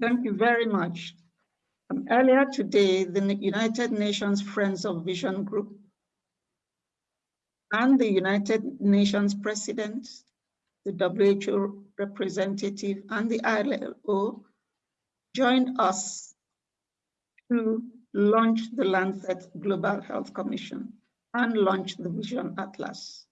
Thank you very much. Um, earlier today, the United Nations Friends of Vision Group and the United Nations President, the WHO representative, and the ILO joined us to launch the Lancet Global Health Commission and launch the Vision Atlas.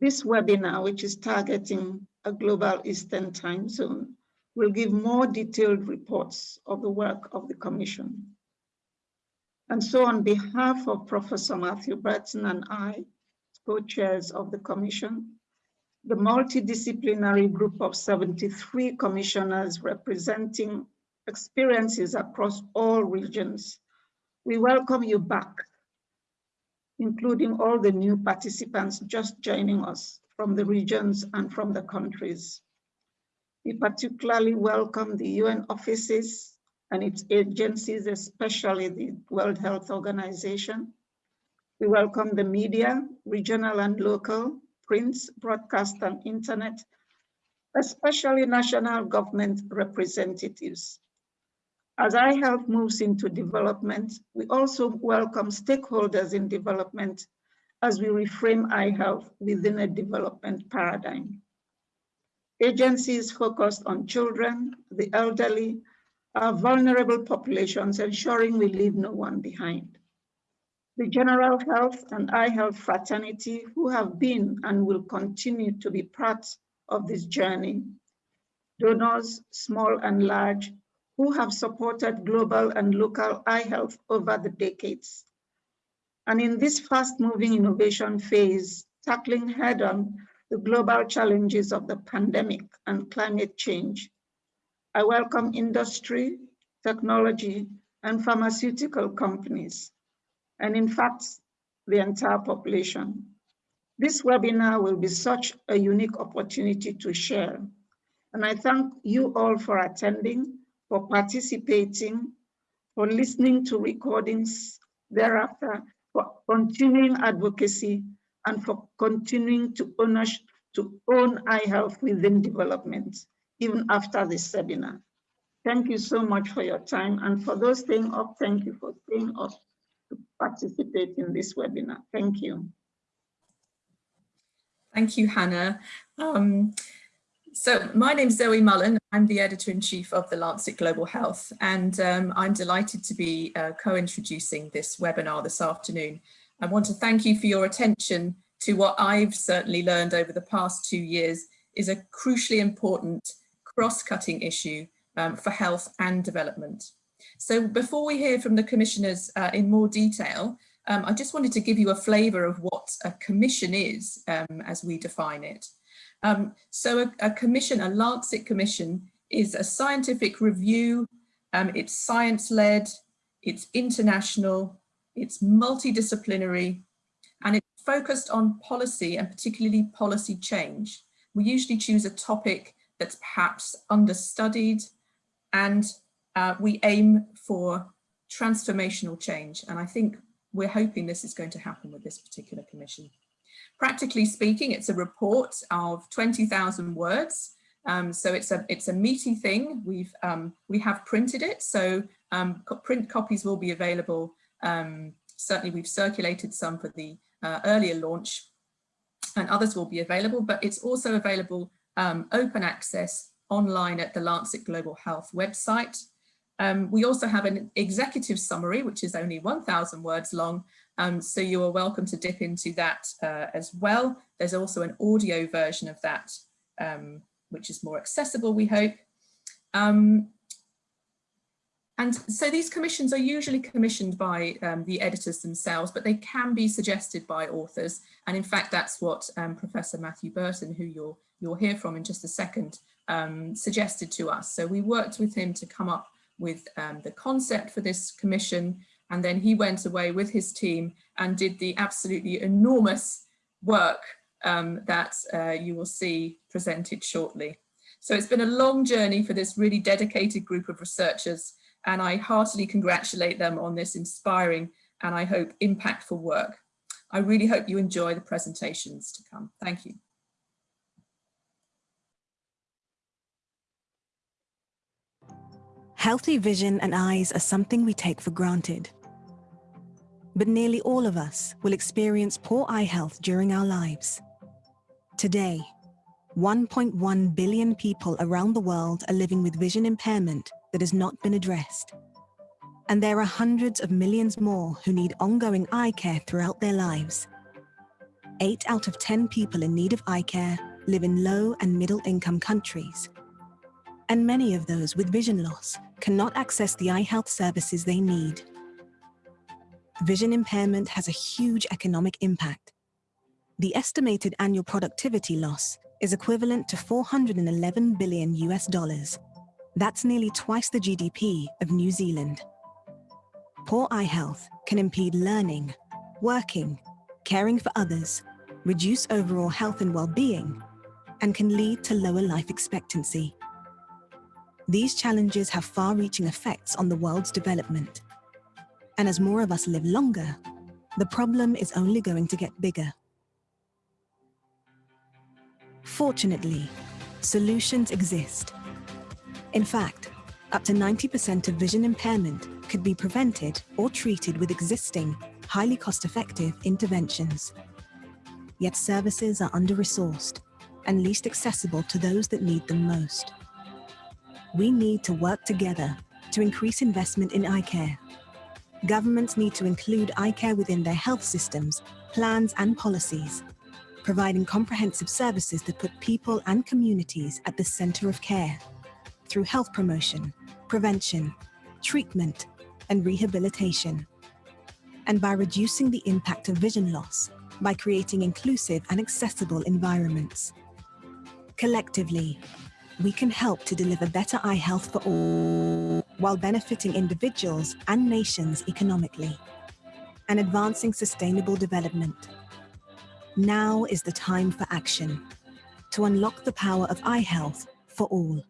This webinar, which is targeting a global Eastern time zone, will give more detailed reports of the work of the Commission. And so on behalf of Professor Matthew Burton and I, co-chairs of the Commission, the multidisciplinary group of 73 commissioners representing experiences across all regions, we welcome you back, including all the new participants just joining us from the regions and from the countries. We particularly welcome the UN offices and its agencies, especially the World Health Organization. We welcome the media, regional and local, prints, broadcast and internet, especially national government representatives. As eye health moves into development, we also welcome stakeholders in development as we reframe eye health within a development paradigm. Agencies focused on children, the elderly, our vulnerable populations, ensuring we leave no one behind. The general health and eye health fraternity who have been and will continue to be part of this journey. Donors, small and large, who have supported global and local eye health over the decades. And in this fast moving innovation phase, tackling head on the global challenges of the pandemic and climate change. I welcome industry, technology, and pharmaceutical companies, and in fact, the entire population. This webinar will be such a unique opportunity to share. And I thank you all for attending, for participating, for listening to recordings thereafter, for continuing advocacy, and for continuing to, ownership, to own within development, even after this seminar. Thank you so much for your time. And for those staying up, thank you for staying up to participate in this webinar. Thank you. Thank you, Hannah. Um, so my name is Zoe Mullan. I'm the editor-in-chief of the Lancet Global Health, and um, I'm delighted to be uh, co-introducing this webinar this afternoon. I want to thank you for your attention to what I've certainly learned over the past two years is a crucially important cross-cutting issue um, for health and development. So before we hear from the commissioners uh, in more detail, um, I just wanted to give you a flavour of what a commission is um, as we define it. Um, so a, a, commission, a Lancet commission, is a scientific review, um, it's science-led, it's international, it's multidisciplinary, and it's focused on policy and particularly policy change. We usually choose a topic that's perhaps understudied and uh, we aim for transformational change. And I think we're hoping this is going to happen with this particular commission. Practically speaking, it's a report of 20,000 words. Um, so it's a it's a meaty thing. We've um, we have printed it, so um, print copies will be available. Um, certainly, we've circulated some for the uh, earlier launch, and others will be available. But it's also available um, open access online at the Lancet Global Health website. Um, we also have an executive summary, which is only 1,000 words long, um, so you are welcome to dip into that uh, as well. There's also an audio version of that, um, which is more accessible, we hope. Um, and so these commissions are usually commissioned by um, the editors themselves, but they can be suggested by authors. And in fact, that's what um, Professor Matthew Burton, who you'll, you'll hear from in just a second, um, suggested to us. So we worked with him to come up with um, the concept for this commission. And then he went away with his team and did the absolutely enormous work um, that uh, you will see presented shortly. So it's been a long journey for this really dedicated group of researchers and I heartily congratulate them on this inspiring and I hope impactful work. I really hope you enjoy the presentations to come. Thank you. Healthy vision and eyes are something we take for granted. But nearly all of us will experience poor eye health during our lives. Today, 1.1 billion people around the world are living with vision impairment that has not been addressed. And there are hundreds of millions more who need ongoing eye care throughout their lives. Eight out of 10 people in need of eye care live in low and middle income countries. And many of those with vision loss cannot access the eye health services they need. Vision impairment has a huge economic impact. The estimated annual productivity loss is equivalent to 411 billion US dollars. That's nearly twice the GDP of New Zealand. Poor eye health can impede learning, working, caring for others, reduce overall health and well-being, and can lead to lower life expectancy. These challenges have far-reaching effects on the world's development. And as more of us live longer, the problem is only going to get bigger. Fortunately, solutions exist. In fact, up to 90% of vision impairment could be prevented or treated with existing, highly cost-effective interventions. Yet services are under-resourced and least accessible to those that need them most. We need to work together to increase investment in eye care. Governments need to include eye care within their health systems, plans and policies, providing comprehensive services that put people and communities at the center of care through health promotion, prevention, treatment, and rehabilitation. And by reducing the impact of vision loss by creating inclusive and accessible environments. Collectively, we can help to deliver better eye health for all while benefiting individuals and nations economically and advancing sustainable development. Now is the time for action to unlock the power of eye health for all.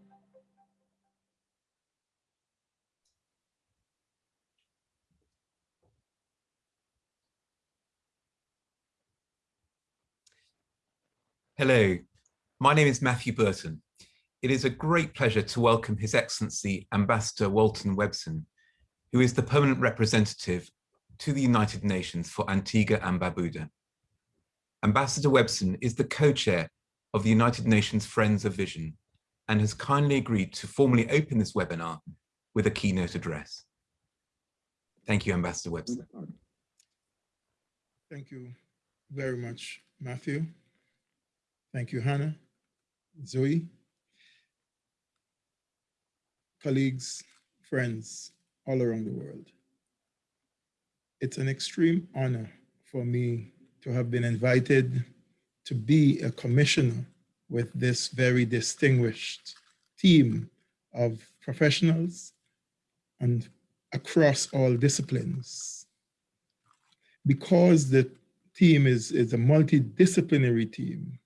Hello, my name is Matthew Burton. It is a great pleasure to welcome His Excellency Ambassador Walton Webson, who is the permanent representative to the United Nations for Antigua and Barbuda. Ambassador Webson is the co-chair of the United Nations Friends of Vision and has kindly agreed to formally open this webinar with a keynote address. Thank you, Ambassador Webson. Thank you very much, Matthew. Thank you, Hannah, Zoe, colleagues, friends all around the world. It's an extreme honor for me to have been invited to be a commissioner with this very distinguished team of professionals and across all disciplines. Because the team is, is a multidisciplinary team,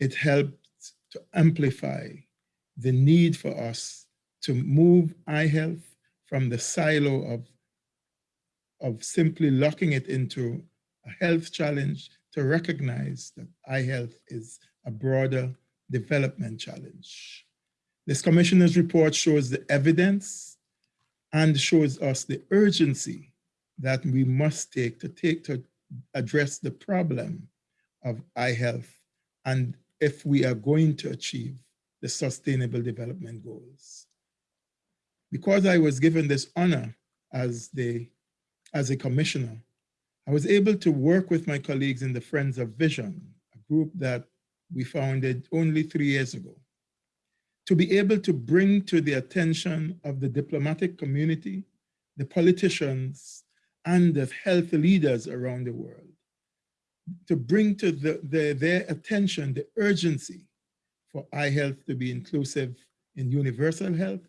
it helped to amplify the need for us to move eye health from the silo of, of simply locking it into a health challenge to recognize that eye health is a broader development challenge. This commissioner's report shows the evidence and shows us the urgency that we must take to take to address the problem of eye health and if we are going to achieve the sustainable development goals. Because I was given this honor as, the, as a commissioner, I was able to work with my colleagues in the Friends of Vision, a group that we founded only three years ago, to be able to bring to the attention of the diplomatic community, the politicians, and the health leaders around the world to bring to the, the, their attention the urgency for eye health to be inclusive in universal health,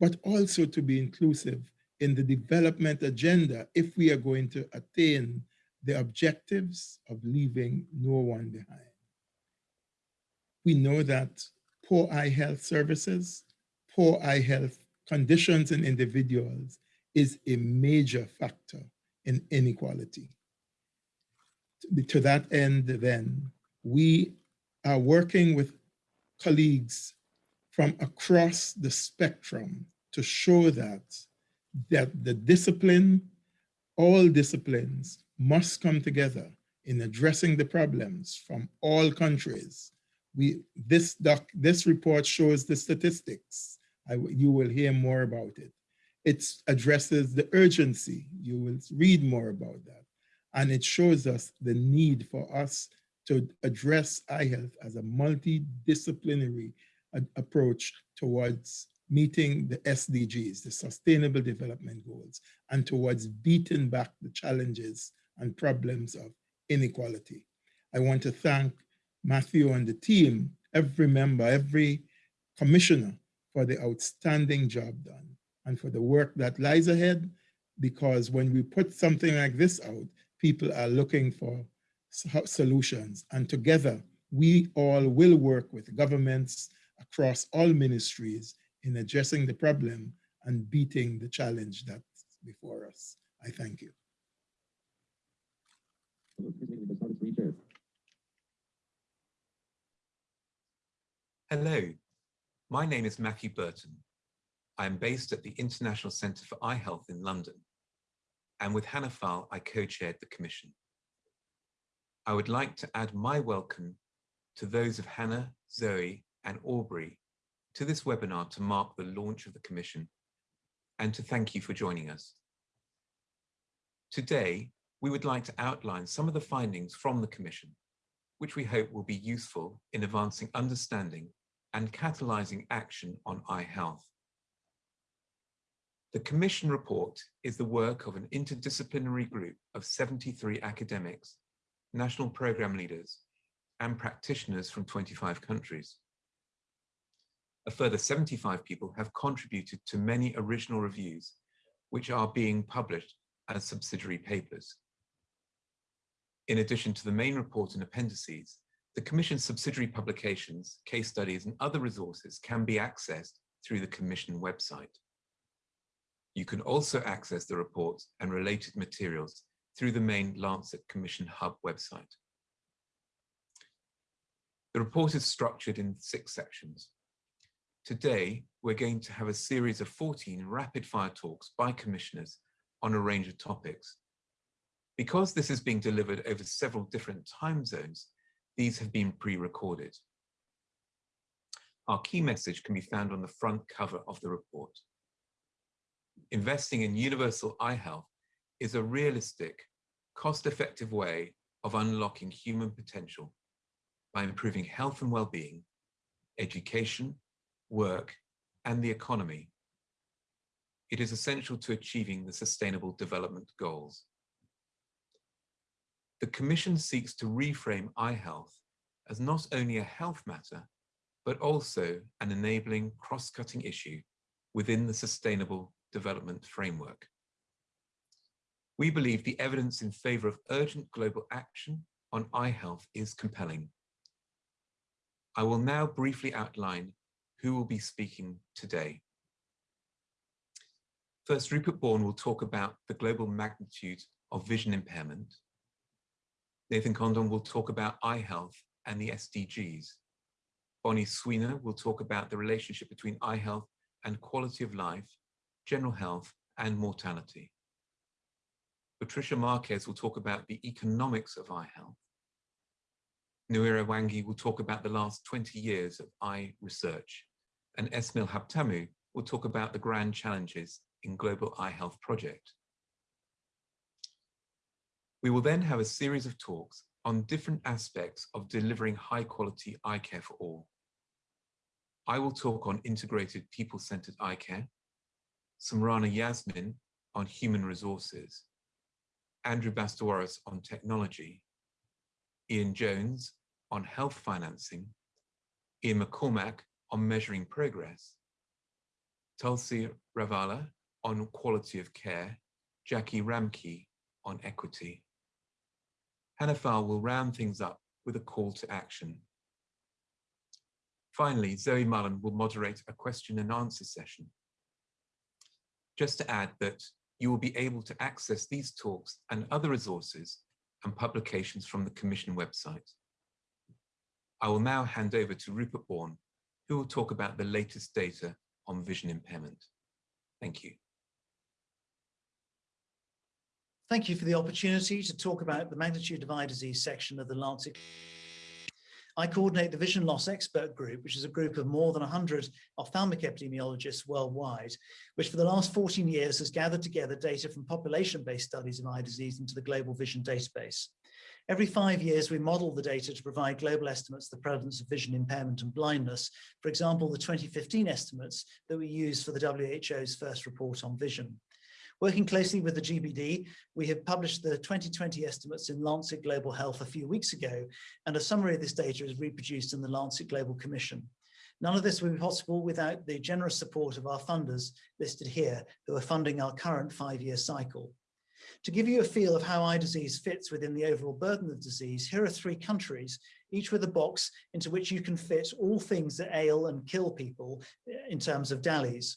but also to be inclusive in the development agenda if we are going to attain the objectives of leaving no one behind. We know that poor eye health services, poor eye health conditions in individuals is a major factor in inequality to that end, then, we are working with colleagues from across the spectrum to show that, that the discipline, all disciplines must come together in addressing the problems from all countries. We, this, doc, this report shows the statistics. I, you will hear more about it. It addresses the urgency. You will read more about that. And it shows us the need for us to address eye health as a multidisciplinary approach towards meeting the SDGs, the Sustainable Development Goals, and towards beating back the challenges and problems of inequality. I want to thank Matthew and the team, every member, every commissioner for the outstanding job done and for the work that lies ahead, because when we put something like this out, people are looking for solutions. And together, we all will work with governments across all ministries in addressing the problem and beating the challenge that's before us. I thank you. Hello, my name is Matthew Burton. I am based at the International Centre for Eye Health in London, and with Hannah Faal, I co-chaired the commission. I would like to add my welcome to those of Hannah, Zoe, and Aubrey to this webinar to mark the launch of the commission and to thank you for joining us. Today, we would like to outline some of the findings from the commission, which we hope will be useful in advancing understanding and catalyzing action on eye health. The Commission report is the work of an interdisciplinary group of 73 academics, national program leaders, and practitioners from 25 countries. A further 75 people have contributed to many original reviews, which are being published as subsidiary papers. In addition to the main report and appendices, the Commission's subsidiary publications, case studies, and other resources can be accessed through the Commission website. You can also access the reports and related materials through the main Lancet Commission Hub website. The report is structured in six sections. Today, we're going to have a series of 14 rapid fire talks by commissioners on a range of topics. Because this is being delivered over several different time zones, these have been pre-recorded. Our key message can be found on the front cover of the report investing in universal eye health is a realistic, cost-effective way of unlocking human potential by improving health and well-being, education, work, and the economy. It is essential to achieving the Sustainable Development Goals. The Commission seeks to reframe eye health as not only a health matter, but also an enabling cross-cutting issue within the Sustainable development framework. We believe the evidence in favor of urgent global action on eye health is compelling. I will now briefly outline who will be speaking today. First, Rupert Bourne will talk about the global magnitude of vision impairment. Nathan Congdon will talk about eye health and the SDGs. Bonnie Swenor will talk about the relationship between eye health and quality of life general health, and mortality. Patricia Marques will talk about the economics of eye health. Nyawira Mwangi will talk about the last 20 years of eye research, and Esmael Habtamu will talk about the grand challenges in Global Eye Health Project. We will then have a series of talks on different aspects of delivering high quality eye care for all. I will talk on integrated people-centered eye care, Sumrana Yasmin on human resources, Andrew Bastawrous on technology, Ian Jones on health financing, Ian McCormick on measuring progress, Tulsi Ravilla on quality of care, Jacqui Ramke on equity. Hannah Faal will round things up with a call to action. Finally, Zoe Mullan will moderate a question and answer session just to add that you will be able to access these talks and other resources and publications from the Commission website. I will now hand over to Rupert Bourne, who will talk about the latest data on vision impairment. Thank you. Thank you for the opportunity to talk about the magnitude of eye disease section of the Lancet. I coordinate the Vision Loss Expert Group, which is a group of more than 100 ophthalmic epidemiologists worldwide, which for the last 14 years has gathered together data from population-based studies of eye disease into the Global Vision Database. Every five years, we model the data to provide global estimates of the prevalence of vision impairment and blindness. For example, the 2015 estimates that we use for the WHO's first report on vision. Working closely with the GBD, we have published the 2020 estimates in Lancet Global Health a few weeks ago, and a summary of this data is reproduced in the Lancet Global Commission. None of this would be possible without the generous support of our funders listed here, who are funding our current five-year cycle. To give you a feel of how eye disease fits within the overall burden of disease, here are three countries, each with a box into which you can fit all things that ail and kill people eh, in terms of DALYs.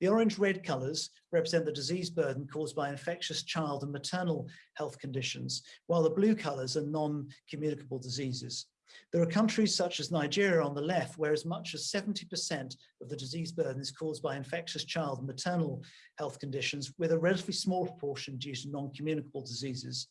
The orange-red colours represent the disease burden caused by infectious child and maternal health conditions, while the blue colours are non-communicable diseases. There are countries such as Nigeria on the left, where as much as 70% of the disease burden is caused by infectious child and maternal health conditions, with a relatively small proportion due to non-communicable diseases.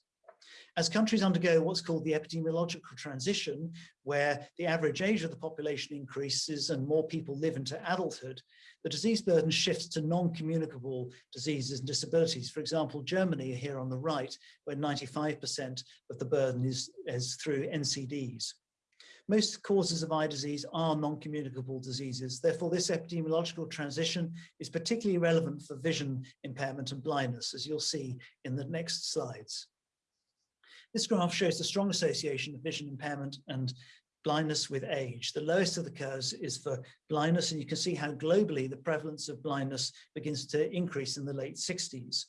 As countries undergo what's called the epidemiological transition, where the average age of the population increases and more people live into adulthood, the disease burden shifts to non-communicable diseases and disabilities. For example, Germany here on the right, where 95% of the burden is, is through NCDs. Most causes of eye disease are non-communicable diseases. Therefore, this epidemiological transition is particularly relevant for vision impairment and blindness, as you'll see in the next slides. This graph shows the strong association of vision impairment and blindness with age. The lowest of the curves is for blindness, and you can see how globally the prevalence of blindness begins to increase in the late 60s.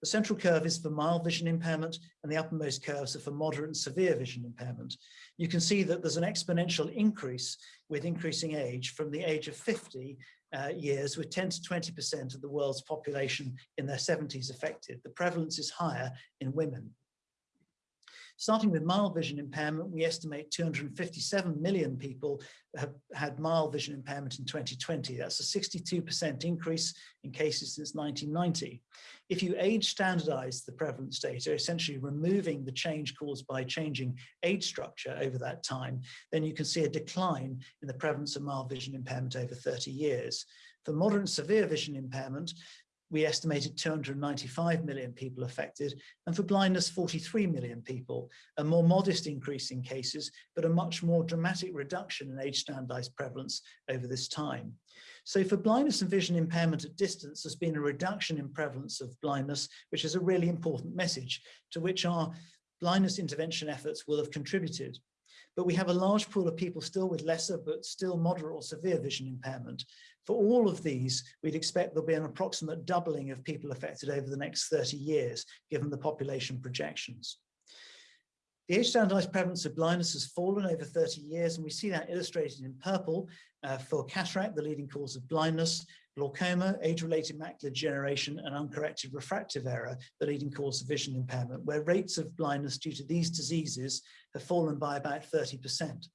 The central curve is for mild vision impairment, and the uppermost curves are for moderate and severe vision impairment. You can see that there's an exponential increase with increasing age from the age of 50 uh, years, with 10 to 20% of the world's population in their 70s affected. The prevalence is higher in women. Starting with mild vision impairment, we estimate 257 million people have had mild vision impairment in 2020. That's a 62% increase in cases since 1990. If you age standardize the prevalence data, essentially removing the change caused by changing age structure over that time, then you can see a decline in the prevalence of mild vision impairment over 30 years. For moderate and severe vision impairment, we estimated 295 million people affected, and for blindness, 43 million people, a more modest increase in cases, but a much more dramatic reduction in age standardized prevalence over this time. So for blindness and vision impairment at distance, there's been a reduction in prevalence of blindness, which is a really important message to which our blindness intervention efforts will have contributed. But we have a large pool of people still with lesser but still moderate or severe vision impairment. For all of these, we'd expect there'll be an approximate doubling of people affected over the next 30 years, given the population projections. The age standardized prevalence of blindness has fallen over 30 years, and we see that illustrated in purple uh, for cataract, the leading cause of blindness, glaucoma, age-related macular degeneration, and uncorrected refractive error, the leading cause of vision impairment, where rates of blindness due to these diseases have fallen by about 30%.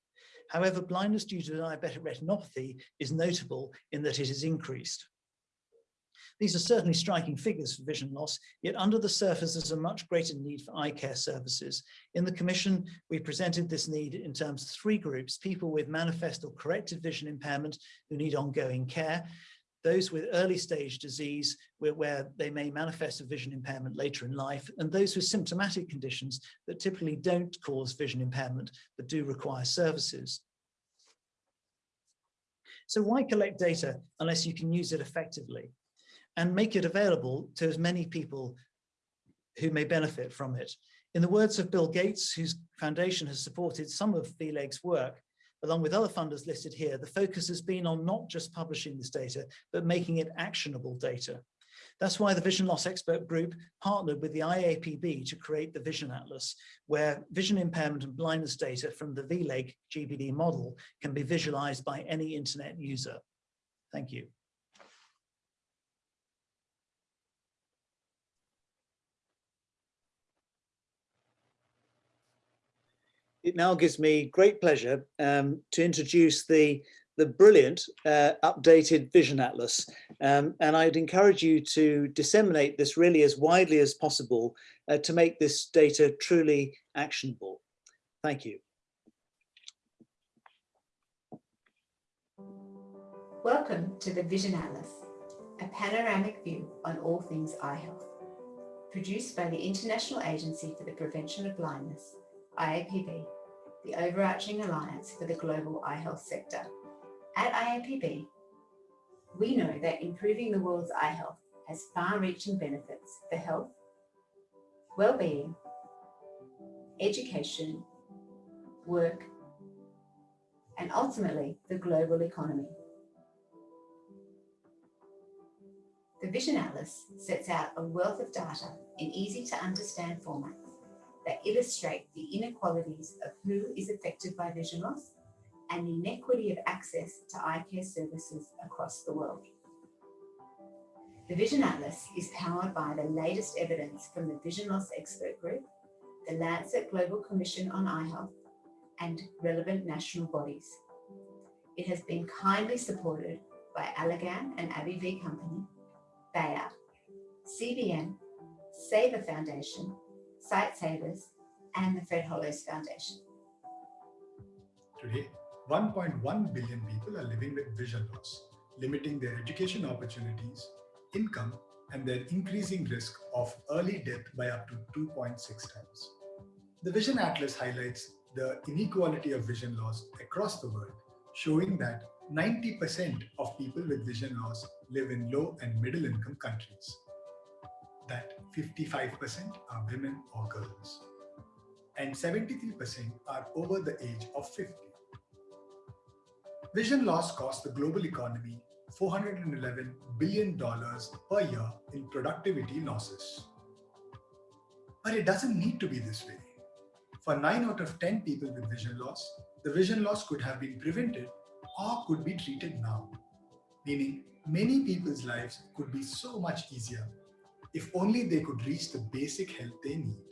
However, blindness due to diabetic retinopathy is notable in that it has increased. These are certainly striking figures for vision loss, yet under the surface there's a much greater need for eye care services. In the Commission, we presented this need in terms of three groups, people with manifest or corrected vision impairment who need ongoing care, those with early stage disease where, where, they may manifest a vision impairment later in life, and those with symptomatic conditions that typically don't cause vision impairment but do require services. So why collect data unless you can use it effectively and make it available to as many people who may benefit from it? In the words of Bill Gates, whose foundation has supported some of VLEG's work, along with other funders listed here, the focus has been on not just publishing this data, but making it actionable data. That's why the Vision Loss Expert Group partnered with the IAPB to create the Vision Atlas, where vision impairment and blindness data from the VLEG GBD model can be visualized by any internet user. Thank you. It now gives me great pleasure um, to introduce the the brilliant uh, updated Vision Atlas. Um, and I'd encourage you to disseminate this really as widely as possible uh, to make this data truly actionable. Thank you. Welcome to the Vision Atlas, a panoramic view on all things eye health. Produced by the International Agency for the Prevention of Blindness, IAPB, the overarching alliance for the global eye health sector. At IAPB, we know that improving the world's eye health has far-reaching benefits for health, well-being, education, work, and ultimately the global economy. The Vision Atlas sets out a wealth of data in easy to understand formats that illustrate the inequalities of who is affected by vision loss and the inequity of access to eye care services across the world. The Vision Atlas is powered by the latest evidence from the Vision Loss Expert Group, the Lancet Global Commission on Eye Health, and relevant national bodies. It has been kindly supported by Allergan and AbbVie Company, Bayer, CBM, Seva Foundation, Sightsavers, and the Fred Hollows Foundation. Today, 1.1 billion people are living with vision loss, limiting their education opportunities, income, and their increasing risk of early death by up to 2.6 times. The Vision Atlas highlights the inequality of vision loss across the world, showing that 90% of people with vision loss live in low and middle income countries. That 55% are women or girls. And 73% are over the age of 50. Vision loss costs the global economy $411 billion per year in productivity losses. But it doesn't need to be this way. For 9 out of 10 people with vision loss, the vision loss could have been prevented or could be treated now, meaning many people's lives could be so much easier if only they could reach the basic health they need.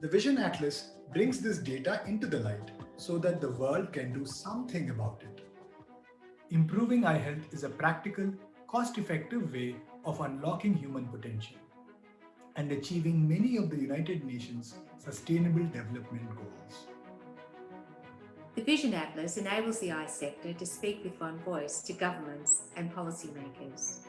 The Vision Atlas brings this data into the light so that the world can do something about it. Improving eye health is a practical, cost-effective way of unlocking human potential and achieving many of the United Nations Sustainable Development Goals. The Vision Atlas enables the eye sector to speak with one voice to governments and policymakers.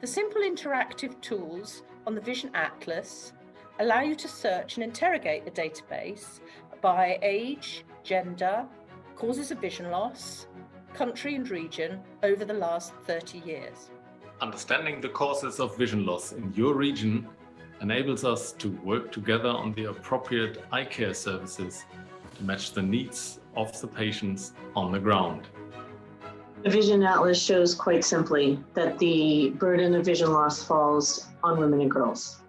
The simple interactive tools on the Vision Atlas allow you to search and interrogate the database by age, gender, causes of vision loss, country and region over the last 30 years. Understanding the causes of vision loss in your region enables us to work together on the appropriate eye care services to match the needs of the patients on the ground. The Vision Atlas shows quite simply that the burden of vision loss falls on women and girls.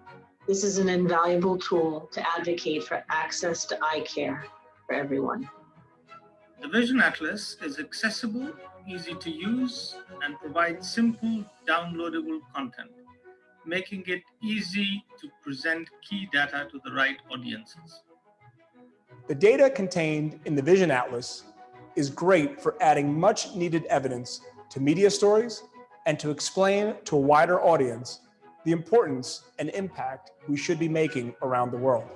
This is an invaluable tool to advocate for access to eye care for everyone. The Vision Atlas is accessible, easy to use, and provides simple, downloadable content, making it easy to present key data to the right audiences. The data contained in the Vision Atlas is great for adding much needed evidence to media stories and to explain to a wider audience the importance and impact we should be making around the world.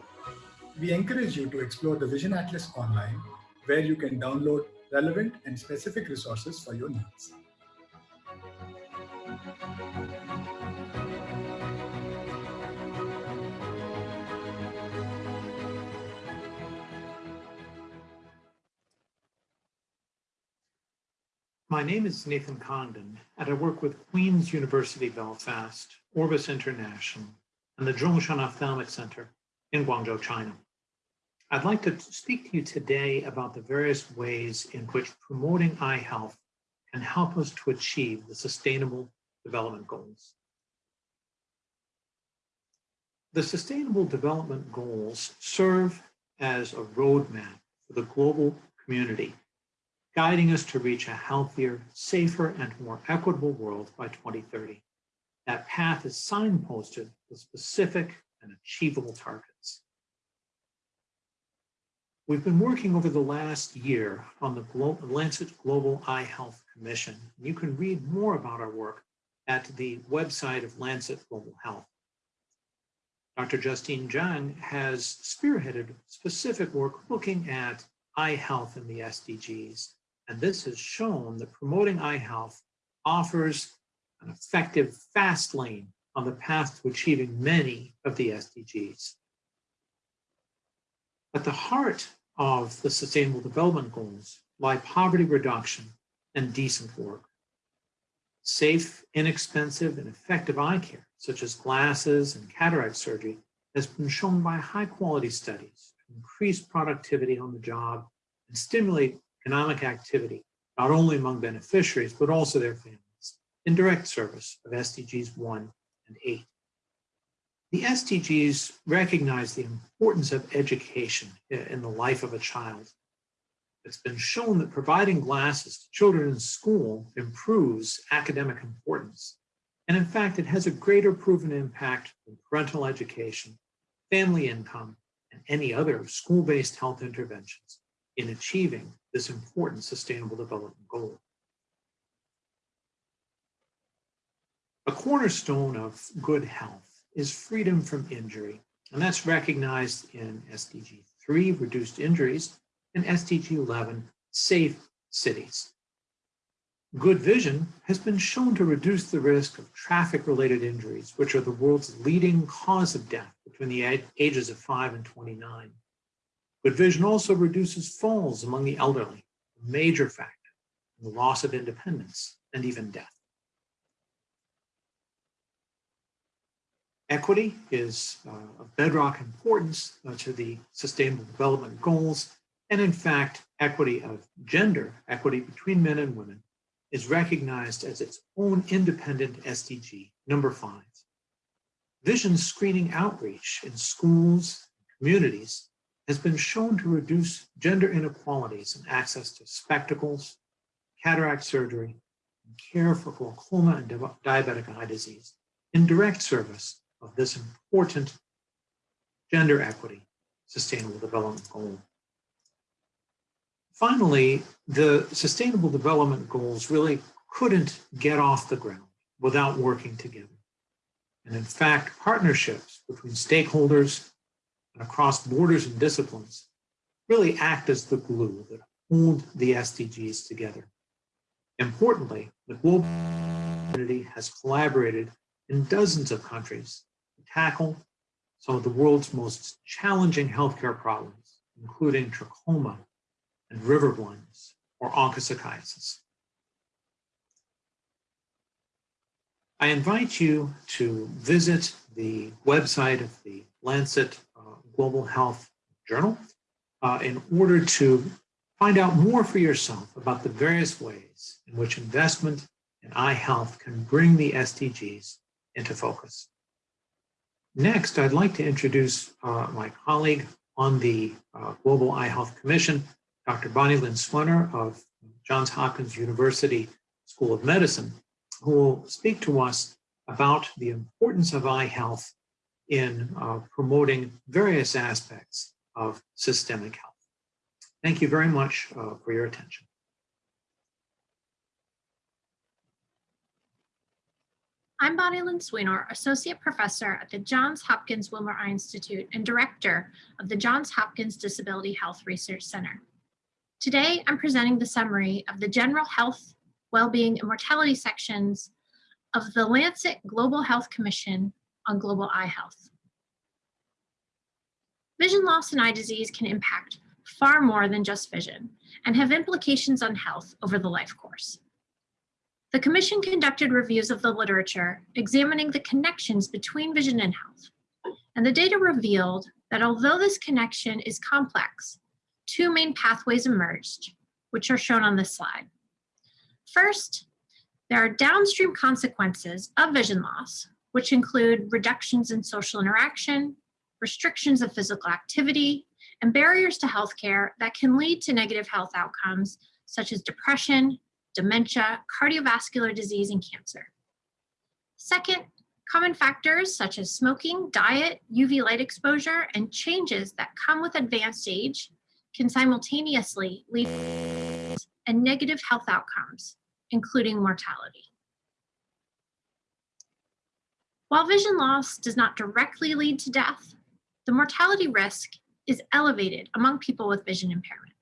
We encourage you to explore the Vision Atlas online, where you can download relevant and specific resources for your needs. My name is Nathan Congdon, and I work with Queen's University Belfast, Orbis International, and the Zhongshan Ophthalmic Center in Guangzhou, China. I'd like to speak to you today about the various ways in which promoting eye health can help us to achieve the Sustainable Development Goals. The Sustainable Development Goals serve as a roadmap for the global community guiding us to reach a healthier, safer, and more equitable world by 2030. That path is signposted with specific and achievable targets. We've been working over the last year on the Glo Lancet Global Eye Health Commission. You can read more about our work at the website of Lancet Global Health. Dr. Justine Zhang has spearheaded specific work looking at eye health in the SDGs. And this has shown that promoting eye health offers an effective fast lane on the path to achieving many of the SDGs. At the heart of the Sustainable Development Goals lie poverty reduction and decent work. Safe, inexpensive, and effective eye care, such as glasses and cataract surgery, has been shown by high quality studies to increase productivity on the job and stimulate economic activity, not only among beneficiaries, but also their families, in direct service of SDGs 1 and 8. The SDGs recognize the importance of education in the life of a child. It's been shown that providing glasses to children in school improves academic importance. And in fact, it has a greater proven impact than parental education, family income, and any other school-based health interventions in achieving this important sustainable development goal. A cornerstone of good health is freedom from injury. And that's recognized in SDG 3, reduced injuries, and SDG 11, safe cities. Good vision has been shown to reduce the risk of traffic-related injuries, which are the world's leading cause of death between the ages of 5 and 29. Good vision also reduces falls among the elderly, a major factor in the loss of independence and even death. Equity is uh, of bedrock importance uh, to the Sustainable Development Goals. And in fact, equity of gender, equity between men and women, is recognized as its own independent SDG, number five. Vision screening outreach in schools, communities, has been shown to reduce gender inequalities in access to spectacles, cataract surgery, and care for glaucoma and diabetic eye disease in direct service of this important gender equity sustainable development goal. Finally, the sustainable development goals really couldn't get off the ground without working together. And in fact, partnerships between stakeholders across borders and disciplines really act as the glue that hold the SDGs together. Importantly, the global community has collaborated in dozens of countries to tackle some of the world's most challenging healthcare problems, including trachoma and river blindness or onchocerciasis. I invite you to visit the website of the Lancet Global Health Journal uh, in order to find out more for yourself about the various ways in which investment in eye health can bring the SDGs into focus. Next, I'd like to introduce uh, my colleague on the uh, Global Eye Health Commission, Dr. Bonnielin Swenor of Johns Hopkins University School of Medicine, who will speak to us about the importance of eye health in uh, promoting various aspects of systemic health. Thank you very much uh, for your attention. I'm Bonnielin Swenor, Associate Professor at the Johns Hopkins Wilmer Eye Institute and Director of the Johns Hopkins Disability Health Research Center. Today, I'm presenting the summary of the General Health, Wellbeing, and Mortality sections of the Lancet Global Health Commission on Global Eye Health. Vision loss and eye disease can impact far more than just vision and have implications on health over the life course. The commission conducted reviews of the literature examining the connections between vision and health. And the data revealed that although this connection is complex, two main pathways emerged, which are shown on this slide. First, there are downstream consequences of vision loss, which include reductions in social interaction, restrictions of physical activity, and barriers to healthcare that can lead to negative health outcomes such as depression, dementia, cardiovascular disease, and cancer. Second, common factors such as smoking, diet, UV light exposure, and changes that come with advanced age can simultaneously lead and negative health outcomes, including mortality. While vision loss does not directly lead to death, the mortality risk is elevated among people with vision impairment.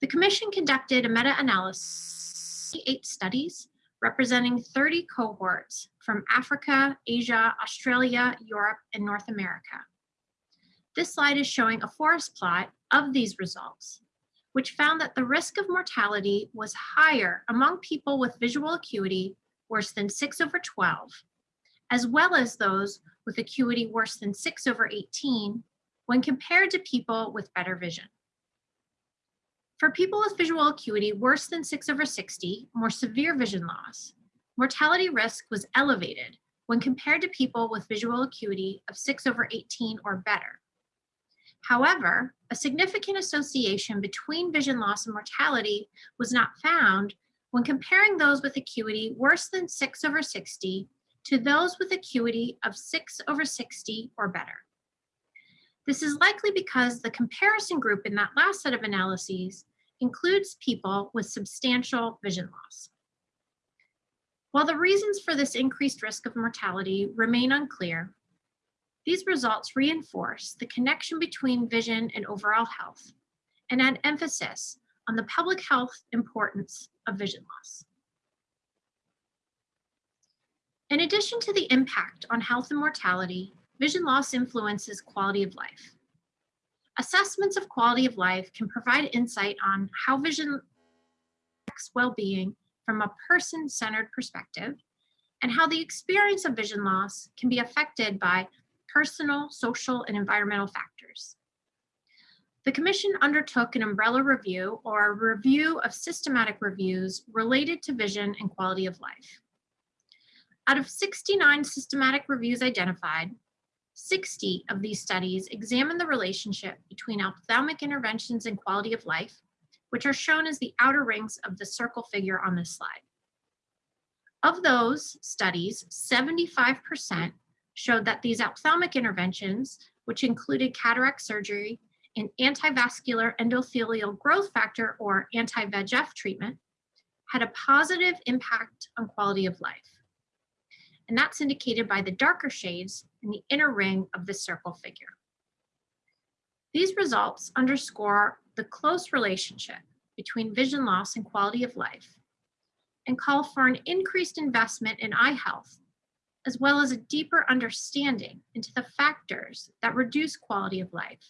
The commission conducted a meta-analysis of eight studies representing 30 cohorts from Africa, Asia, Australia, Europe, and North America. This slide is showing a forest plot of these results, which found that the risk of mortality was higher among people with visual acuity worse than 6 over 12, as well as those with acuity worse than 6 over 18 when compared to people with better vision. For people with visual acuity worse than 6 over 60, more severe vision loss, mortality risk was elevated when compared to people with visual acuity of 6 over 18 or better. However, a significant association between vision loss and mortality was not found when comparing those with acuity worse than 6 over 60 to those with acuity of 6 over 60 or better. This is likely because the comparison group in that last set of analyses includes people with substantial vision loss. While the reasons for this increased risk of mortality remain unclear, these results reinforce the connection between vision and overall health and add emphasis on the public health importance of vision loss. In addition to the impact on health and mortality, vision loss influences quality of life. Assessments of quality of life can provide insight on how vision affects well-being from a person-centered perspective and how the experience of vision loss can be affected by personal, social, and environmental factors. The Commission undertook an umbrella review or a review of systematic reviews related to vision and quality of life. Out of 69 systematic reviews identified, 60 of these studies examine the relationship between ophthalmic interventions and quality of life, which are shown as the outer rings of the circle figure on this slide. Of those studies, 75% showed that these ophthalmic interventions, which included cataract surgery and antivascular endothelial growth factor or anti-VEGF treatment, had a positive impact on quality of life. And that's indicated by the darker shades in the inner ring of the circle figure. These results underscore the close relationship between vision loss and quality of life and call for an increased investment in eye health as well as a deeper understanding into the factors that reduce quality of life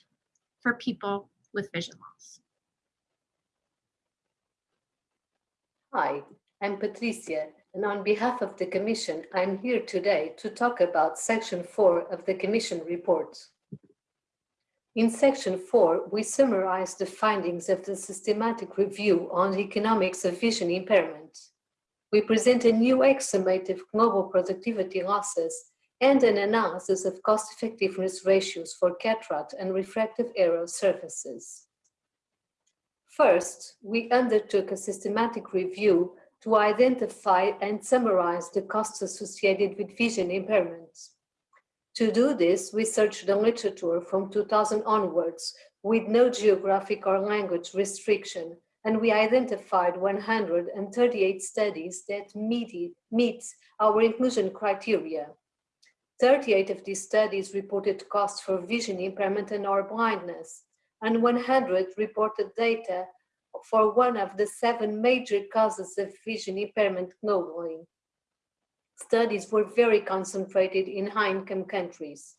for people with vision loss. Hi, I'm Patricia, and on behalf of the Commission, I'm here today to talk about Section 4 of the Commission report. In Section 4, we summarize the findings of the systematic review on the economics of vision impairment we present a new estimate of global productivity losses and an analysis of cost-effectiveness ratios for cataract and refractive error surfaces. First, we undertook a systematic review to identify and summarize the costs associated with vision impairments. To do this, we searched the literature from 2000 onwards with no geographic or language restriction and we identified 138 studies that meet, our inclusion criteria. 38 of these studies reported costs for vision impairment and or blindness, and 100 reported data for one of the seven major causes of vision impairment globally. Studies were very concentrated in high-income countries.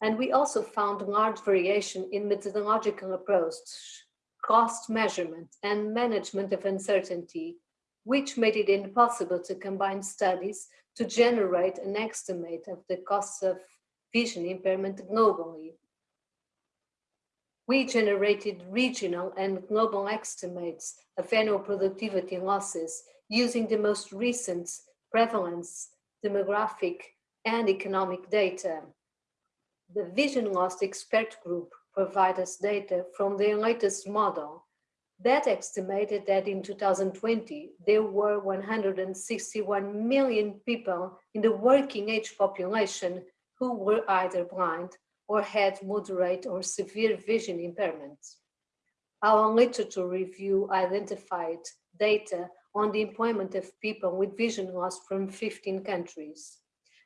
And we also found large variation in methodological approach cost measurement and management of uncertainty, which made it impossible to combine studies to generate an estimate of the costs of vision impairment globally. We generated regional and global estimates of annual productivity losses using the most recent prevalence, demographic, and economic data. The Vision Loss Expert Group provide us data from their latest model that estimated that in 2020, there were 161 million people in the working age population who were either blind or had moderate or severe vision impairments. Our literature review identified data on the employment of people with vision loss from 15 countries.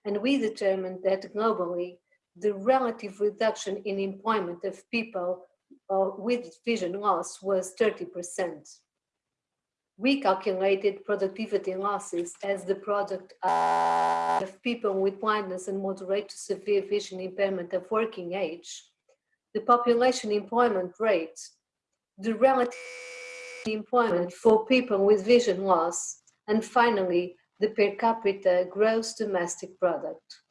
And we determined that globally, the relative reduction in employment of people uh, with vision loss was 30%. We calculated productivity losses as the product uh, of people with blindness and moderate to severe vision impairment of working age, the population employment rate, the relative employment for people with vision loss, and finally, the per capita gross domestic product.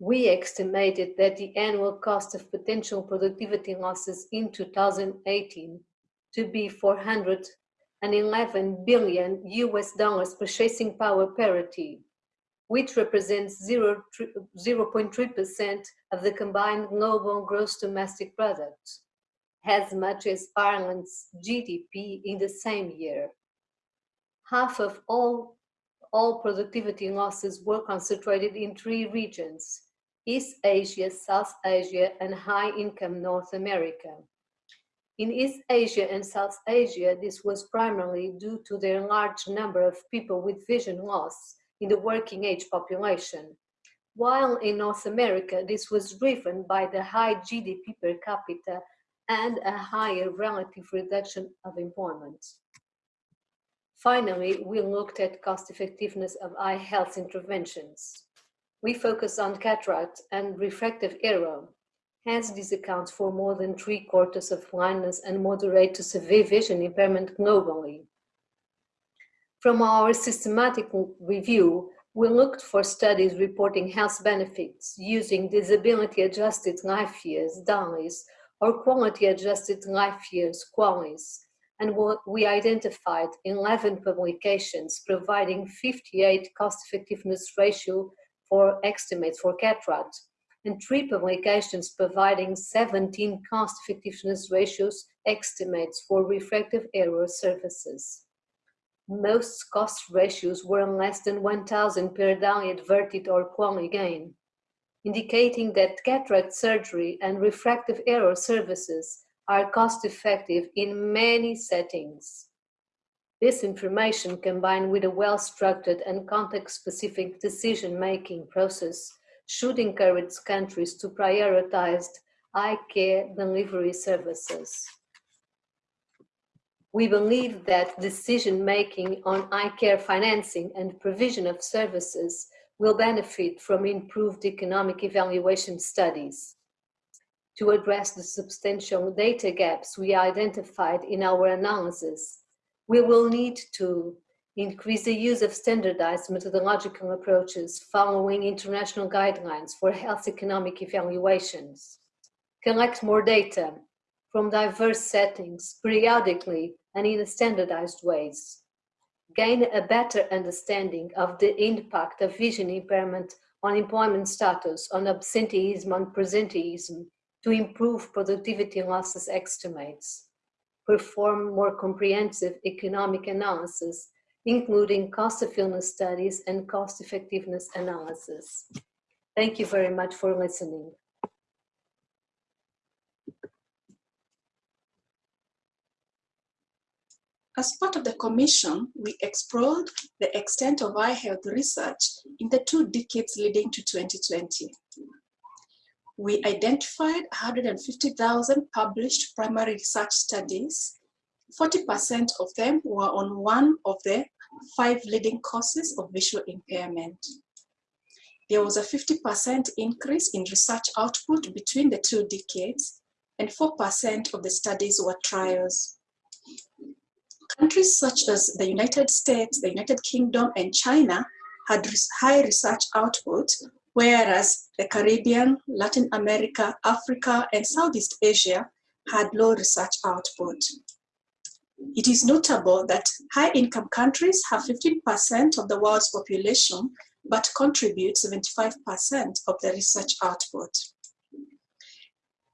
We estimated that the annual cost of potential productivity losses in 2018 to be 411 billion US dollars purchasing power parity, which represents 0.3% of the combined global gross domestic product as much as Ireland's GDP in the same year. Half of all, all productivity losses were concentrated in three regions, East Asia, South Asia, and high-income North America. In East Asia and South Asia, this was primarily due to their large number of people with vision loss in the working age population, while in North America, this was driven by the high GDP per capita and a higher relative reduction of employment. Finally, we looked at cost effectiveness of eye health interventions. We focused on cataract and refractive error, hence this accounts for more than three quarters of blindness and moderate to severe vision impairment globally. From our systematic review, we looked for studies reporting health benefits using disability adjusted life years, DALYs, or quality adjusted life years, QALYs, and we identified 11 publications providing 58 cost effectiveness ratio for estimates for cataract, and three publications providing 17 cost effectiveness ratios estimates for refractive error surfaces. Most cost ratios were less than 1,000 per DALY adverted or QALY gain indicating that cataract surgery and refractive error services are cost effective in many settings. This information combined with a well-structured and context-specific decision-making process should encourage countries to prioritize eye care delivery services. We believe that decision-making on eye care financing and provision of services will benefit from improved economic evaluation studies. To address the substantial data gaps we identified in our analysis, we will need to increase the use of standardized methodological approaches following international guidelines for health economic evaluations, collect more data from diverse settings periodically and in standardized ways, gain a better understanding of the impact of vision impairment on employment status, on absenteeism, on presenteeism, to improve productivity losses estimates, perform more comprehensive economic analysis, including cost of illness studies and cost effectiveness analysis. Thank you very much for listening. As part of the commission, we explored the extent of eye health research in the two decades leading to 2020. We identified 150,000 published primary research studies. 40% of them were on one of the five leading causes of visual impairment. There was a 50% increase in research output between the two decades, and 4% of the studies were trials. Countries such as the United States, the United Kingdom, and China had high research output, whereas the Caribbean, Latin America, Africa, and Southeast Asia had low research output. It is notable that high-income countries have 15% of the world's population, but contribute 75% of the research output.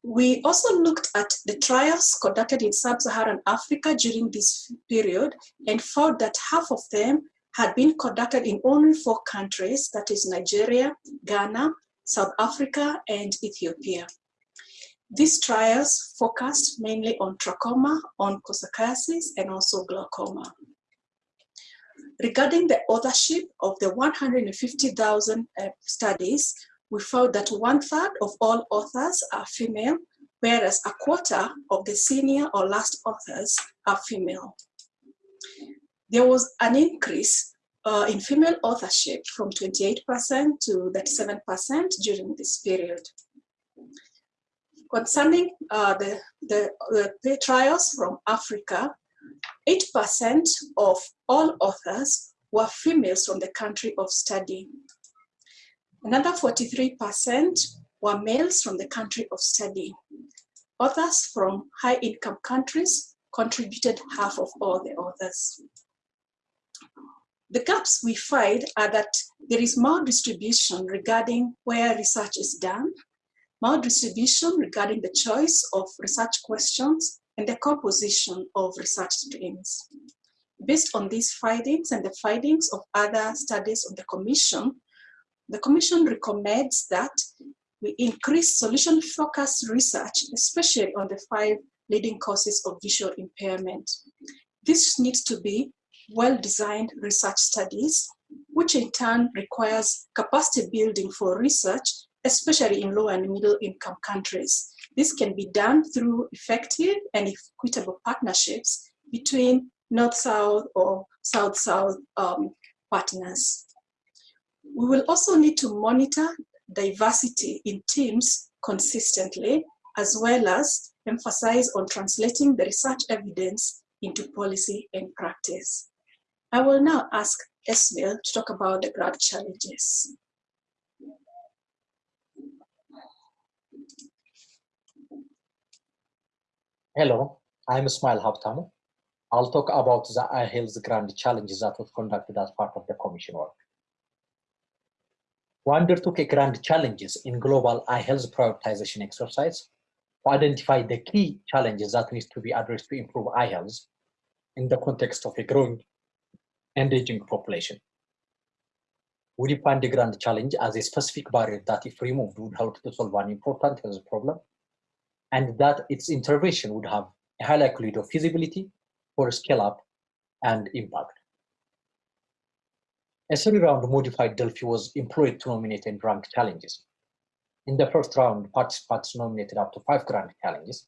We also looked at the trials conducted in sub-Saharan Africa during this period and found that half of them had been conducted in only four countries, that is Nigeria, Ghana, South Africa, and Ethiopia. These trials focused mainly on trachoma, on onchocerciasis, and also glaucoma. Regarding the authorship of the 150,000 uh, studies, we found that one third of all authors are female, whereas a quarter of the senior or last authors are female. There was an increase uh, in female authorship from 28% to 37% during this period. Concerning uh, the, the, the trials from Africa, 8% of all authors were females from the country of study. Another 43% were males from the country of study. Authors from high income countries contributed half of all the authors. The gaps we find are that there is more distribution regarding where research is done, distribution regarding the choice of research questions, and the composition of research streams. Based on these findings and the findings of other studies of the Commission, the Commission recommends that we increase solution-focused research, especially on the five leading causes of visual impairment. This needs to be well-designed research studies, which in turn requires capacity building for research, especially in low and middle income countries. This can be done through effective and equitable partnerships between North-South or South-South um, partners. We will also need to monitor diversity in teams consistently, as well as emphasize on translating the research evidence into policy and practice. I will now ask Esmael to talk about the grand challenges. Hello, I'm Esmael Habtamu. I'll talk about the eye health Grand Challenges that was conducted as part of the commission work. We undertook a grand challenges in global eye health prioritization exercise to identify the key challenges that need to be addressed to improve eye health in the context of a growing and aging population. We defined the grand challenge as a specific barrier that if removed would help to solve an important health problem and that its intervention would have a high likelihood of feasibility for scale up and impact. A three-round modified Delphi was employed to nominate and rank challenges. In the first round, participants nominated up to five grand challenges,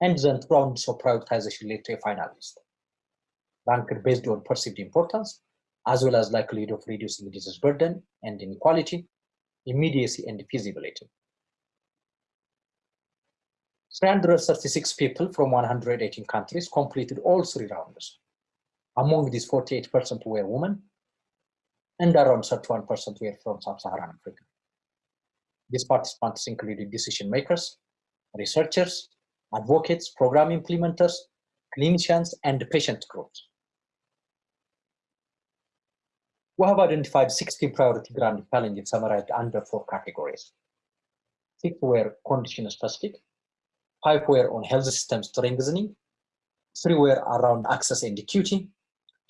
and then rounds of prioritization led to a final ranked based on perceived importance, as well as likelihood of reducing disease burden and inequality, immediacy, and feasibility. 336 people from 118 countries completed all three rounds. Among these, 48% were women, and around 31% were from sub-Saharan Africa. These participants included decision makers, researchers, advocates, program implementers, clinicians, and patient groups. We have identified 16 priority grand challenges summarized under four categories. Six were condition specific, five were on health system strengthening, three were around access and equity,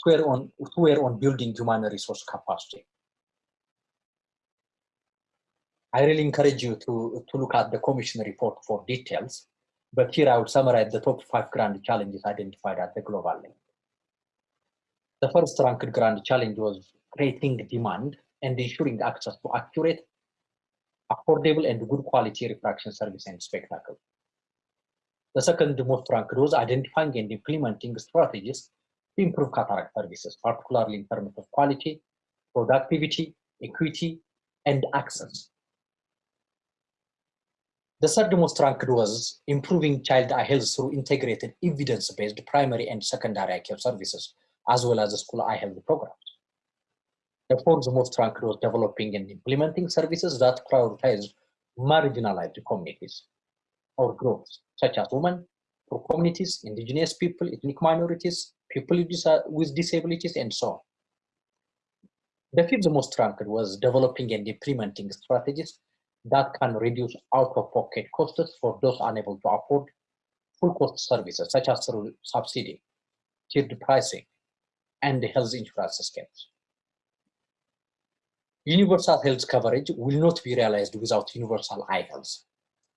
two were on, two were on building human resource capacity. I really encourage you to, to look at the commission report for details, but here I would summarize the top five grand challenges identified at the global level. The first ranked grand challenge was creating demand and ensuring access to accurate, affordable and good quality refraction service and spectacle. The second most ranked was identifying and implementing strategies to improve cataract services, particularly in terms of quality, productivity, equity, and access. The third most ranked was improving child eye health through integrated evidence-based primary and secondary eye care services, as well as school eye health programs. The fourth most ranked was developing and implementing services that prioritize marginalized communities or groups such as women, poor communities, indigenous people, ethnic minorities, people with disabilities, and so on. The fifth most ranked was developing and implementing strategies that can reduce out-of-pocket costs for those unable to afford full cost services, such as through subsidy, tiered pricing, and health insurance schemes. Universal health coverage will not be realized without universal eye health.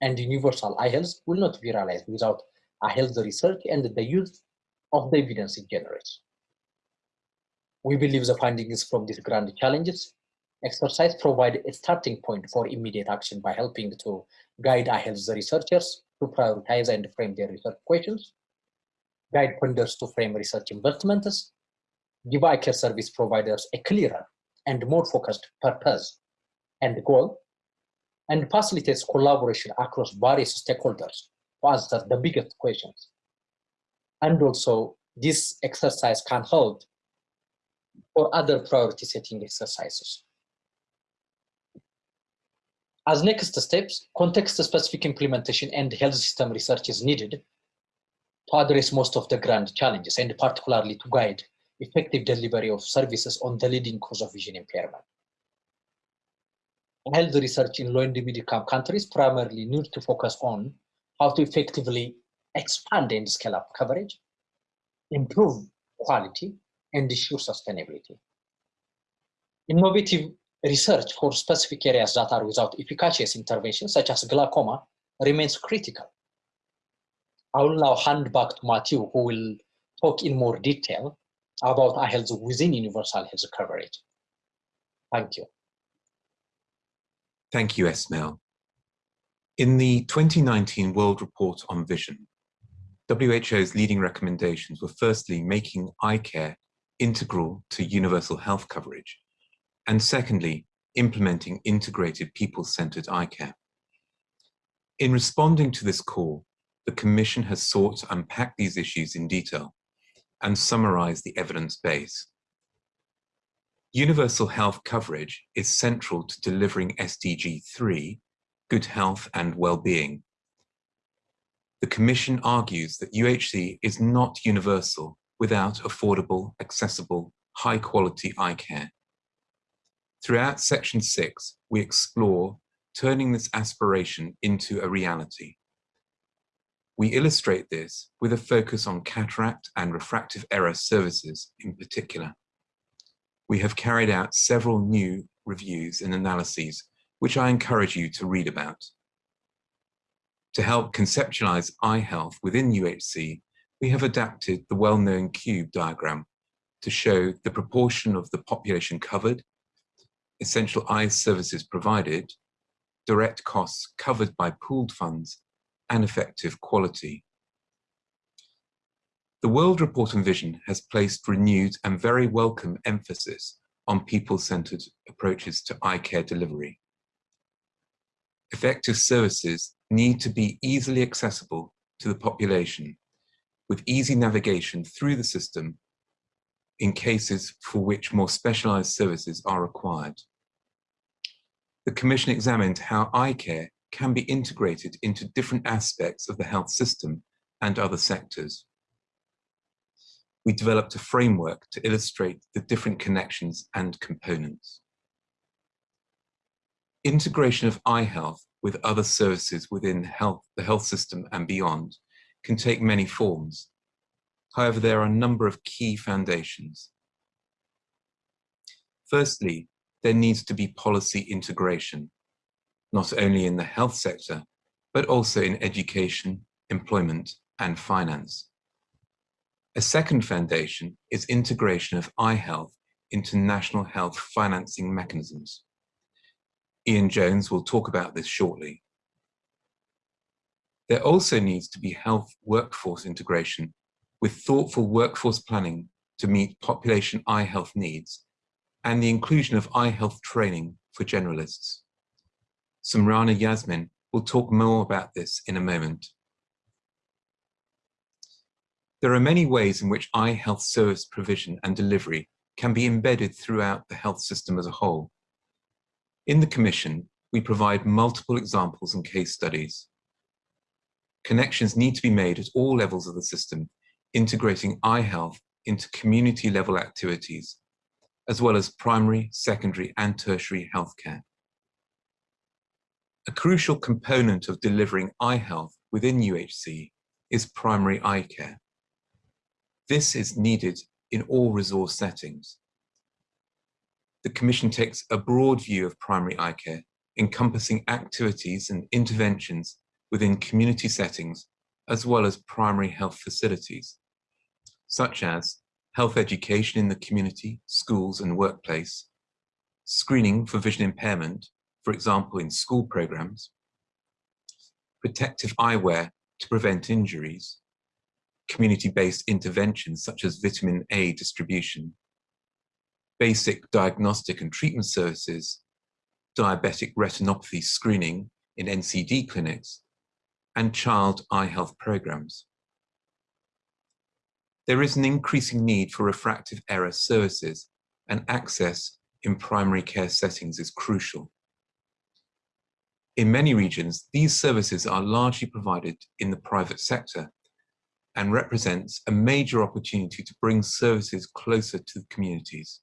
And universal health will not be realized without health research and the use of the evidence it generates. We believe the findings from these grand challenges exercise provide a starting point for immediate action by helping to guide health researchers to prioritize and frame their research questions, guide funders to frame research investments, give care service providers a clearer and more focused purpose and goal, and facilitates collaboration across various stakeholders to answer the biggest questions. And also, this exercise can hold for other priority setting exercises. As next steps, context-specific implementation and health system research is needed to address most of the grand challenges and particularly to guide effective delivery of services on the leading cause of vision impairment. Health research in low and middle income countries primarily need to focus on how to effectively expand and scale up coverage, improve quality, and ensure sustainability. Innovative research for specific areas that are without efficacious intervention, such as glaucoma, remains critical. I will now hand back to Matthew, who will talk in more detail about eye health within universal health coverage. Thank you. Thank you, Esmael. In the 2019 World Report on Vision, WHO's leading recommendations were firstly making eye care integral to universal health coverage, and secondly, implementing integrated people-centered eye care. In responding to this call, the Commission has sought to unpack these issues in detail and summarize the evidence base. Universal health coverage is central to delivering SDG 3, good health and well-being. The Commission argues that UHC is not universal without affordable, accessible, high-quality eye care. Throughout section six, we explore turning this aspiration into a reality. We illustrate this with a focus on cataract and refractive error services in particular. We have carried out several new reviews and analyses, which I encourage you to read about. To help conceptualize eye health within UHC, we have adapted the well-known cube diagram to show the proportion of the population covered essential eye services provided, direct costs covered by pooled funds, and effective quality. The World Report on Vision has placed renewed and very welcome emphasis on people-centered approaches to eye care delivery. Effective services need to be easily accessible to the population with easy navigation through the system in cases for which more specialized services are required the Commission examined how eye care can be integrated into different aspects of the health system and other sectors. We developed a framework to illustrate the different connections and components. Integration of eye health with other services within health, the health system and beyond can take many forms. However, there are a number of key foundations. Firstly, there needs to be policy integration, not only in the health sector, but also in education, employment, and finance. A second foundation is integration of eye health into national health financing mechanisms. Ian Jones will talk about this shortly. There also needs to be health workforce integration with thoughtful workforce planning to meet population eye health needs and the inclusion of eye health training for generalists. Sumrana Yasmin will talk more about this in a moment. There are many ways in which eye health service provision and delivery can be embedded throughout the health system as a whole. In the Commission, we provide multiple examples and case studies. Connections need to be made at all levels of the system, integrating eye health into community level activities as well as primary, secondary and tertiary healthcare. A crucial component of delivering eye health within UHC is primary eye care. This is needed in all resource settings. The Commission takes a broad view of primary eye care, encompassing activities and interventions within community settings as well as primary health facilities, such as health education in the community, schools and workplace, screening for vision impairment, for example in school programs, protective eyewear to prevent injuries, community-based interventions such as vitamin A distribution, basic diagnostic and treatment services, diabetic retinopathy screening in NCD clinics, and child eye health programs. There is an increasing need for refractive error services and access in primary care settings is crucial. In many regions, these services are largely provided in the private sector and represents a major opportunity to bring services closer to the communities.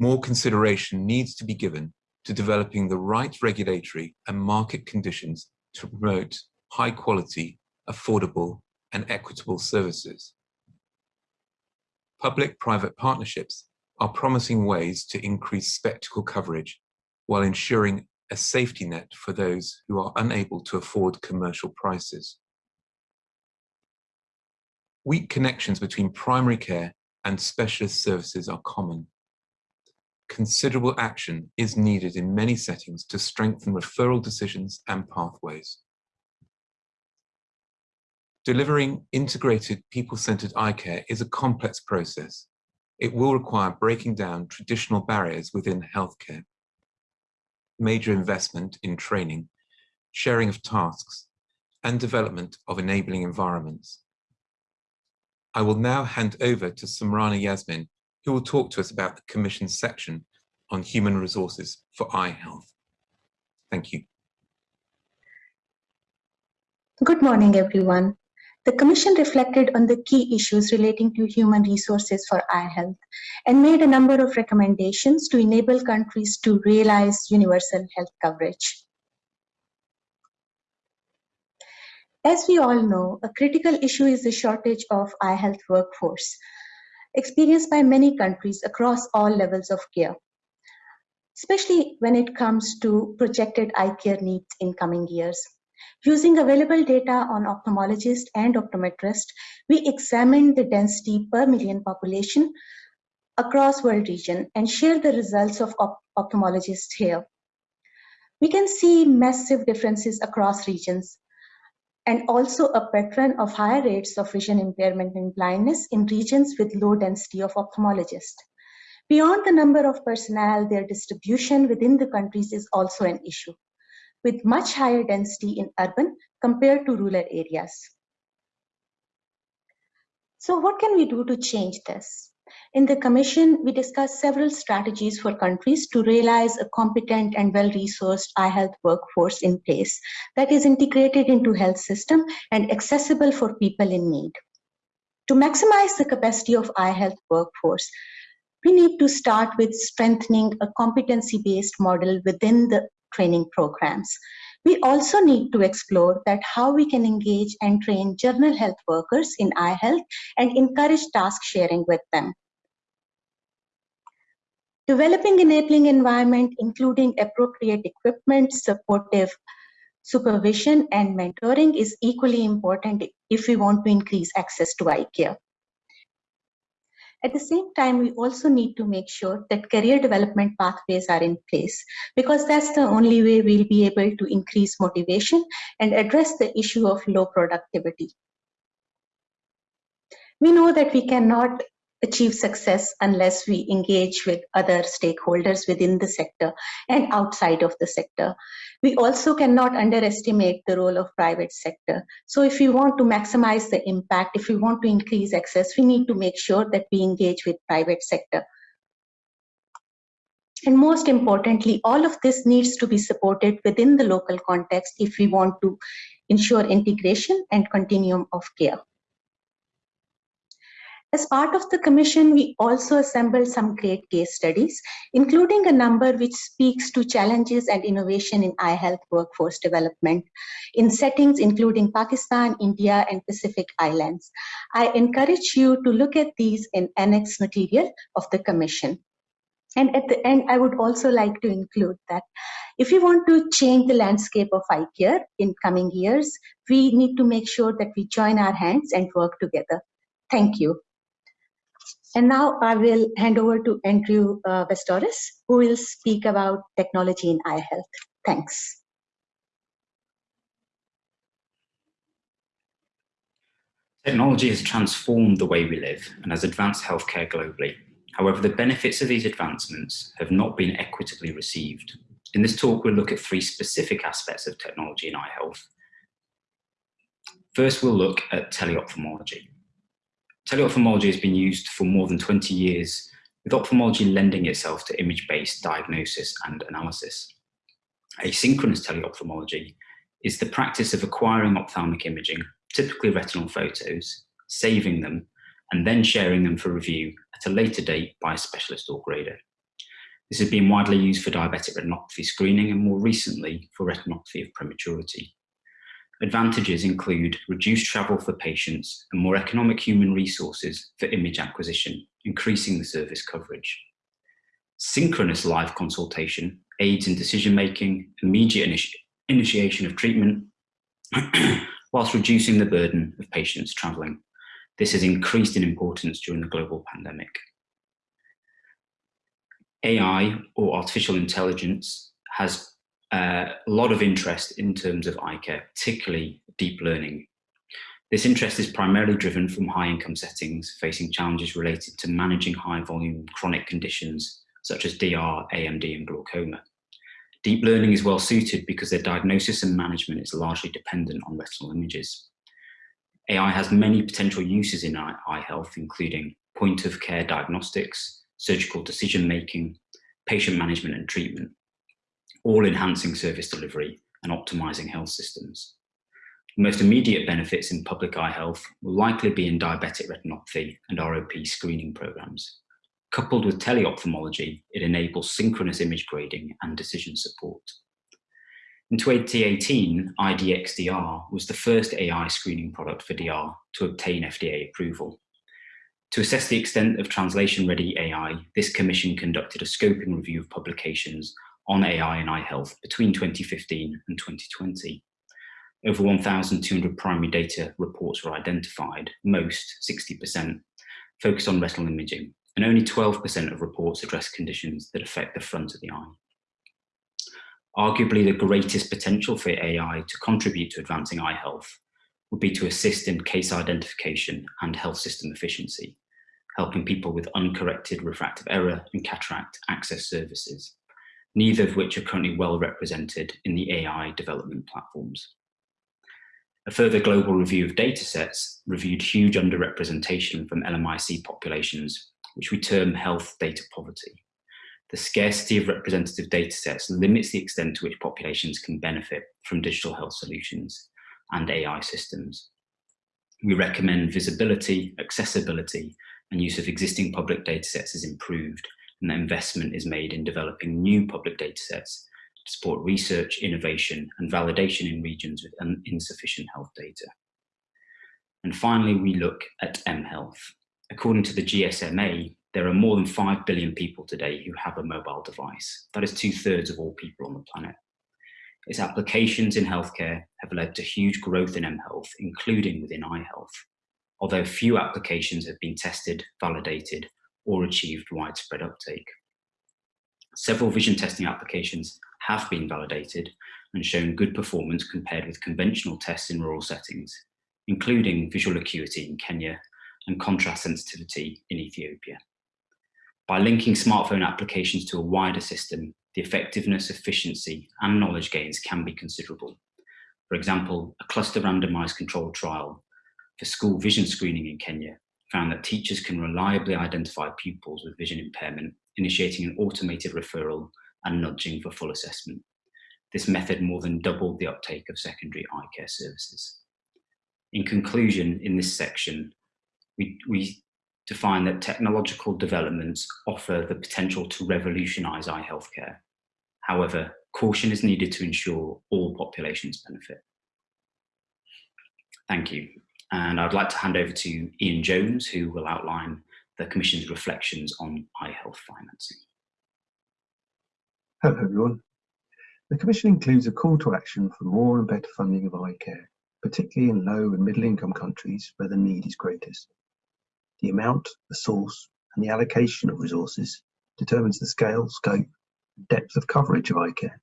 More consideration needs to be given to developing the right regulatory and market conditions to promote high quality, affordable and equitable services. Public-private partnerships are promising ways to increase spectacle coverage while ensuring a safety net for those who are unable to afford commercial prices. Weak connections between primary care and specialist services are common. Considerable action is needed in many settings to strengthen referral decisions and pathways. Delivering integrated people-centered eye care is a complex process. It will require breaking down traditional barriers within healthcare. Major investment in training, sharing of tasks, and development of enabling environments. I will now hand over to Sumrana Yasmin, who will talk to us about the Commission's section on human resources for eye health. Thank you. Good morning, everyone. The Commission reflected on the key issues relating to human resources for eye health and made a number of recommendations to enable countries to realize universal health coverage. As we all know, a critical issue is the shortage of eye health workforce, experienced by many countries across all levels of care, especially when it comes to projected eye care needs in coming years. Using available data on ophthalmologists and optometrists, we examined the density per million population across world region and share the results of op ophthalmologists here. We can see massive differences across regions, and also a pattern of higher rates of vision impairment and blindness in regions with low density of ophthalmologists. Beyond the number of personnel, their distribution within the countries is also an issue, with much higher density in urban compared to rural areas. So what can we do to change this? In the Commission, we discussed several strategies for countries to realize a competent and well-resourced eye health workforce in place that is integrated into health system and accessible for people in need. To maximize the capacity of eye health workforce, we need to start with strengthening a competency-based model within the training programs. We also need to explore that how we can engage and train general health workers in eye health and encourage task sharing with them. Developing enabling environment, including appropriate equipment, supportive supervision, and mentoring is equally important if we want to increase access to eye care. At the same time, we also need to make sure that career development pathways are in place because that's the only way we'll be able to increase motivation and address the issue of low productivity. We know that we cannot achieve success unless we engage with other stakeholders within the sector and outside of the sector. We also cannot underestimate the role of private sector. So if we want to maximize the impact, if we want to increase access, we need to make sure that we engage with private sector. And most importantly, all of this needs to be supported within the local context if we want to ensure integration and continuum of care. As part of the commission, we also assembled some great case studies, including a number which speaks to challenges and innovation in eye health workforce development in settings including Pakistan, India, and Pacific Islands. I encourage you to look at these in annex material of the commission. And at the end, I would also like to include that If we want to change the landscape of eye care in coming years, we need to make sure that we join our hands and work together. Thank you. And now I will hand over to Andrew uh, Bastawrous, who will speak about technology in eye health. Thanks. Technology has transformed the way we live and has advanced healthcare globally. However, the benefits of these advancements have not been equitably received. In this talk, we'll look at three specific aspects of technology in eye health. First, we'll look at teleophthalmology. Teleophthalmology has been used for more than 20 years, with ophthalmology lending itself to image-based diagnosis and analysis. Asynchronous teleophthalmology is the practice of acquiring ophthalmic imaging, typically retinal photos, saving them, and then sharing them for review at a later date by a specialist or grader. This has been widely used for diabetic retinopathy screening and more recently for retinopathy of prematurity. Advantages include reduced travel for patients and more economic human resources for image acquisition, increasing the service coverage. Synchronous live consultation aids in decision-making, immediate initi initiation of treatment, whilst reducing the burden of patients travelling. This has increased in importance during the global pandemic. AI, or artificial intelligence, has Uh, a lot of interest in terms of eye care, particularly deep learning. This interest is primarily driven from high income settings facing challenges related to managing high volume chronic conditions such as DR, AMD and glaucoma. Deep learning is well suited because their diagnosis and management is largely dependent on retinal images. AI has many potential uses in eye health, including point of care diagnostics, surgical decision making, patient management and treatment, all enhancing service delivery and optimizing health systems. The most immediate benefits in public eye health will likely be in diabetic retinopathy and ROP screening programs. Coupled with teleophthalmology, it enables synchronous image grading and decision support. In 2018, IDx-DR was the first AI screening product for DR to obtain FDA approval. To assess the extent of translation-ready AI, this commission conducted a scoping review of publications on AI and eye health between 2015 and 2020. Over 1,200 primary data reports were identified, most, 60%, focused on retinal imaging, and only 12% of reports address conditions that affect the front of the eye. Arguably the greatest potential for AI to contribute to advancing eye health would be to assist in case identification and health system efficiency, helping people with uncorrected refractive error and cataract access services neither of which are currently well represented in the AI development platforms. A further global review of datasets reviewed huge underrepresentation from LMIC populations, which we term health data poverty. The scarcity of representative datasets limits the extent to which populations can benefit from digital health solutions and AI systems. We recommend visibility, accessibility, and use of existing public datasets is improved and that investment is made in developing new public data sets to support research, innovation, and validation in regions with insufficient health data. And finally, we look at mHealth. According to the GSMA, there are more than 5 billion people today who have a mobile device. That is two thirds of all people on the planet. Its applications in healthcare have led to huge growth in mHealth, including within eye health. Although few applications have been tested, validated, or achieved widespread uptake. Several vision testing applications have been validated and shown good performance compared with conventional tests in rural settings, including visual acuity in Kenya and contrast sensitivity in Ethiopia. By linking smartphone applications to a wider system, the effectiveness, efficiency, and knowledge gains can be considerable. For example, a cluster randomized controlled trial for school vision screening in Kenya found that teachers can reliably identify pupils with vision impairment, initiating an automated referral and nudging for full assessment. This method more than doubled the uptake of secondary eye care services. In conclusion, in this section, we, we define that technological developments offer the potential to revolutionize eye healthcare. However, caution is needed to ensure all populations benefit. Thank you. And I'd like to hand over to Ian Jones, who will outline the Commission's reflections on eye health financing. Hello everyone. The Commission includes a call to action for more and better funding of eye care, particularly in low and middle income countries where the need is greatest. The amount, the source, and the allocation of resources determines the scale, scope, and depth of coverage of eye care.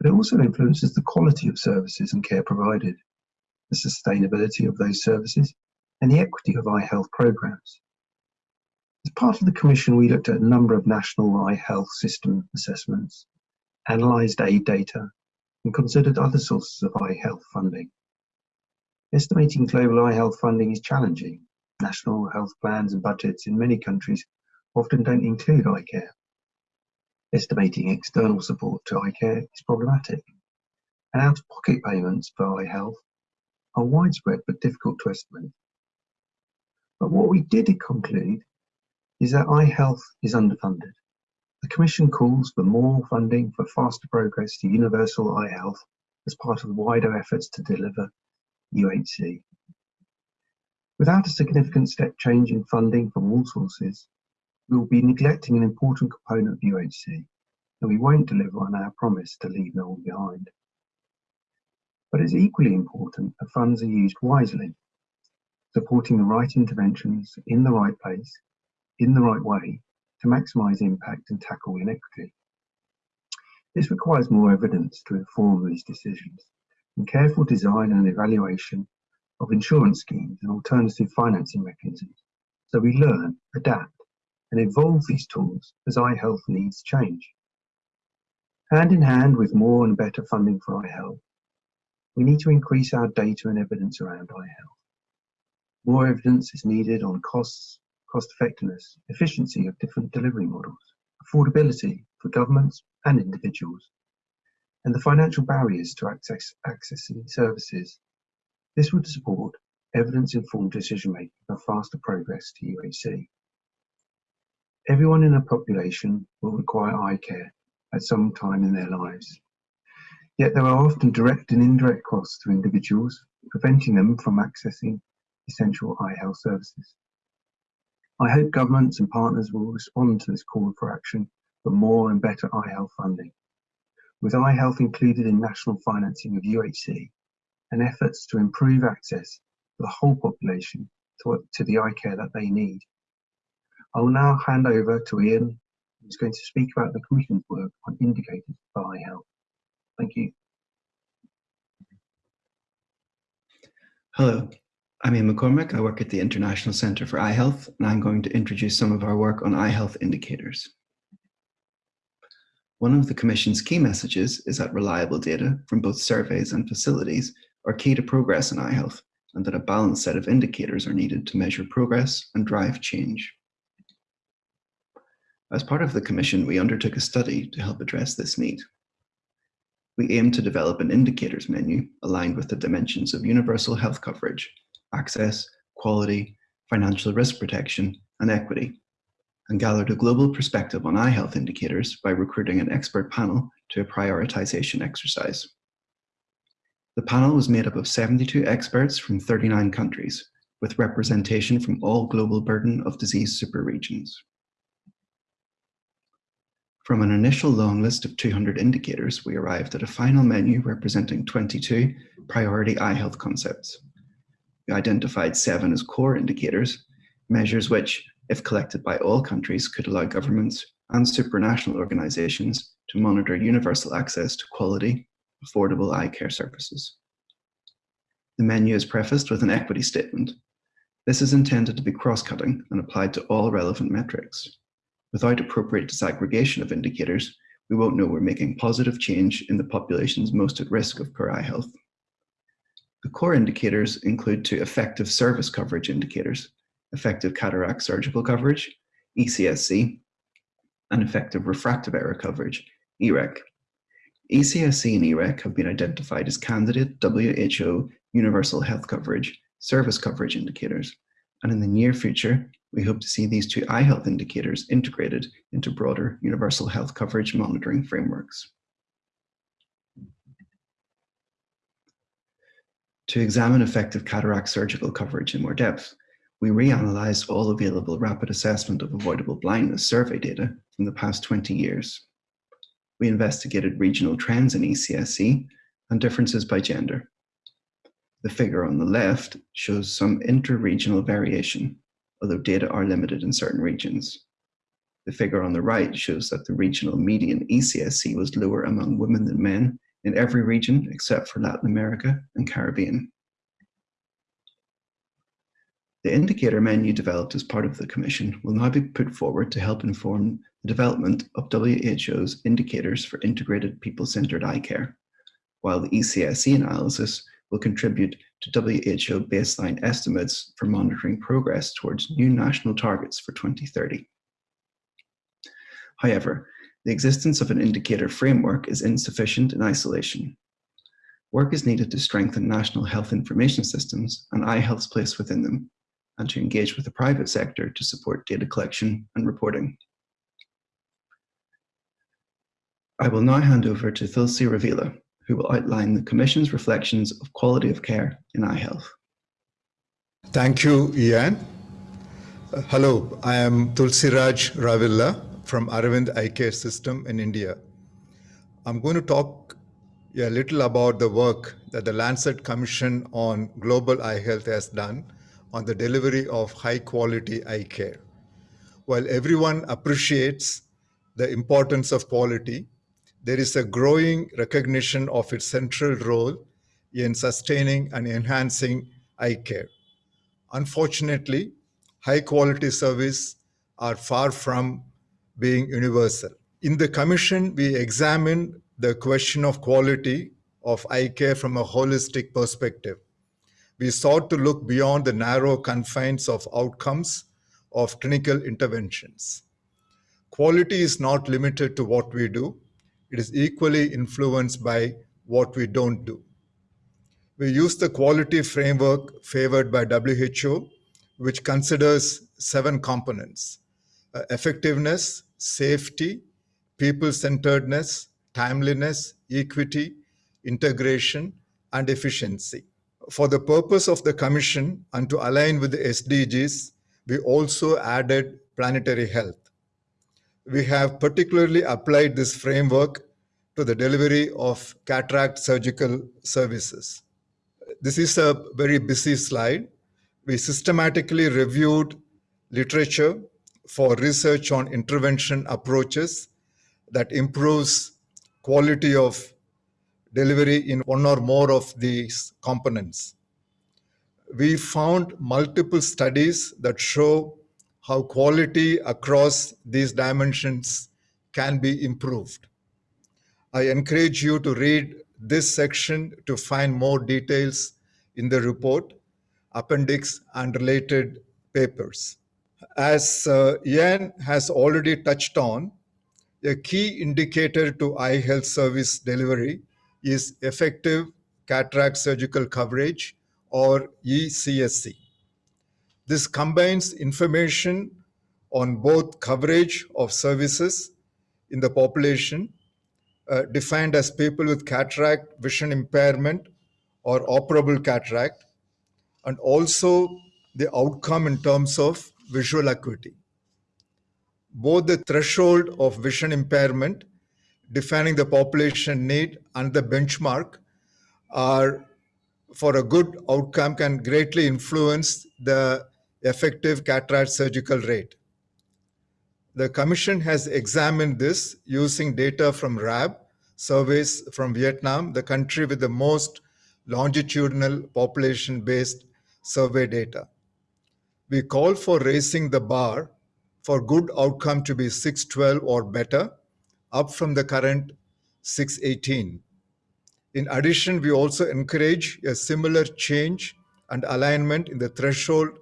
But it also influences the quality of services and care provided, the sustainability of those services, and the equity of eye health programs. As part of the Commission, we looked at a number of national eye health system assessments, analysed aid data, and considered other sources of eye health funding. Estimating global eye health funding is challenging. National health plans and budgets in many countries often don't include eye care. Estimating external support to eye care is problematic, and out-of-pocket payments for eye health are widespread but difficult to estimate. But what we did conclude is that eye health is underfunded. The Commission calls for more funding for faster progress to universal eye health as part of the wider efforts to deliver UHC. Without a significant step change in funding from all sources, we will be neglecting an important component of UHC, and we won't deliver on our promise to leave no one behind. But it's equally important that funds are used wisely supporting the right interventions in the right place, in the right way, to maximise impact and tackle inequity. This requires more evidence to inform these decisions, and careful design and evaluation of insurance schemes and alternative financing mechanisms, so we learn, adapt, and evolve these tools as eye health needs change. Hand in hand with more and better funding for eye health, we need to increase our data and evidence around eye health. More evidence is needed on costs, cost effectiveness, efficiency of different delivery models, affordability for governments and individuals, and the financial barriers to access, accessing services. This would support evidence-informed decision-making for faster progress to UHC. Everyone in a population will require eye care at some time in their lives. Yet there are often direct and indirect costs to individuals, preventing them from accessing essential eye health services. I hope governments and partners will respond to this call for action for more and better eye health funding, with eye health included in national financing of UHC and efforts to improve access for the whole population to, to the eye care that they need. I will now hand over to Ian, who's going to speak about the Commission's work on indicators for eye health. Thank you. Hello, I'm Ian McCormick. I work at the International Centre for Eye Health, and I'm going to introduce some of our work on eye health indicators. One of the Commission's key messages is that reliable data from both surveys and facilities are key to progress in eye health, and that a balanced set of indicators are needed to measure progress and drive change. As part of the Commission, we undertook a study to help address this need. We aim to develop an indicators menu aligned with the dimensions of universal health coverage access, quality, financial risk protection, and equity, and gathered a global perspective on eye health indicators by recruiting an expert panel to a prioritization exercise. The panel was made up of 72 experts from 39 countries, with representation from all global burden of disease superregions. From an initial long list of 200 indicators, we arrived at a final menu representing 22 priority eye health concepts we identified seven as core indicators, measures which, if collected by all countries, could allow governments and supranational organizations to monitor universal access to quality, affordable eye care services. The menu is prefaced with an equity statement. This is intended to be cross-cutting and applied to all relevant metrics. Without appropriate disaggregation of indicators, we won't know we're making positive change in the populations most at risk of poor eye health. The core indicators include two effective service coverage indicators, effective cataract surgical coverage, ECSC, and effective refractive error coverage, EREC. ECSC and EREC have been identified as candidate WHO universal health coverage service coverage indicators, and in the near future, we hope to see these two eye health indicators integrated into broader universal health coverage monitoring frameworks. To examine effective cataract surgical coverage in more depth, we reanalyzed all available rapid assessment of avoidable blindness survey data from the past 20 years. we investigated regional trends in ECSC and differences by gender. The figure on the left shows some inter-regional variation, although data are limited in certain regions. The figure on the right shows that the regional median ECSC was lower among women than men in every region except for Latin America and Caribbean. The indicator menu developed as part of the Commission will now be put forward to help inform the development of WHO's indicators for integrated people-centered eye care, while the ECSC analysis will contribute to WHO baseline estimates for monitoring progress towards new national targets for 2030. However, the existence of an indicator framework is insufficient in isolation. Work is needed to strengthen national health information systems and eye health's place within them, and to engage with the private sector to support data collection and reporting. I will now hand over to Tulsi Ravilla, who will outline the Commission's reflections of quality of care in eye health. Thank you, Ian. Uh, hello, I am Tulsiraj Ravilla from Aravind Eye Care System in India. I'm going to talk a little about the work that the Lancet Commission on Global Eye Health has done on the delivery of high quality eye care. While everyone appreciates the importance of quality, there is a growing recognition of its central role in sustaining and enhancing eye care. Unfortunately, high quality service are far from being universal. In the commission, we examined the question of quality of eye care from a holistic perspective we sought to look beyond the narrow confines of outcomes of clinical interventions. Quality is not limited to what we do. It is equally influenced by what we don't do. We use the quality framework favored by WHO, which considers seven components, uh, effectiveness, safety, people-centeredness, timeliness, equity, integration, and efficiency. For the purpose of the Commission and to align with the SDGs, we also added planetary health. We have particularly applied this framework to the delivery of cataract surgical services. This is a very busy slide. We systematically reviewed literature for research on intervention approaches that improves quality of delivery in one or more of these components. We found multiple studies that show how quality across these dimensions can be improved. I encourage you to read this section to find more details in the report, appendix, and related papers. As uh, has already touched on, a key indicator to eye health service delivery is effective cataract surgical coverage or ECSC. This combines information on both coverage of services in the population uh, defined as people with cataract vision impairment or operable cataract and also the outcome in terms of visual acuity. Both the threshold of vision impairment defining the population need and the benchmark are for a good outcome can greatly influence the effective cataract surgical rate. The Commission has examined this using data from RAAB, surveys from Vietnam, the country with the most longitudinal population-based survey data. We call for raising the bar for good outcome to be 612 or better up from the current 618. In addition, we also encourage a similar change and alignment in the threshold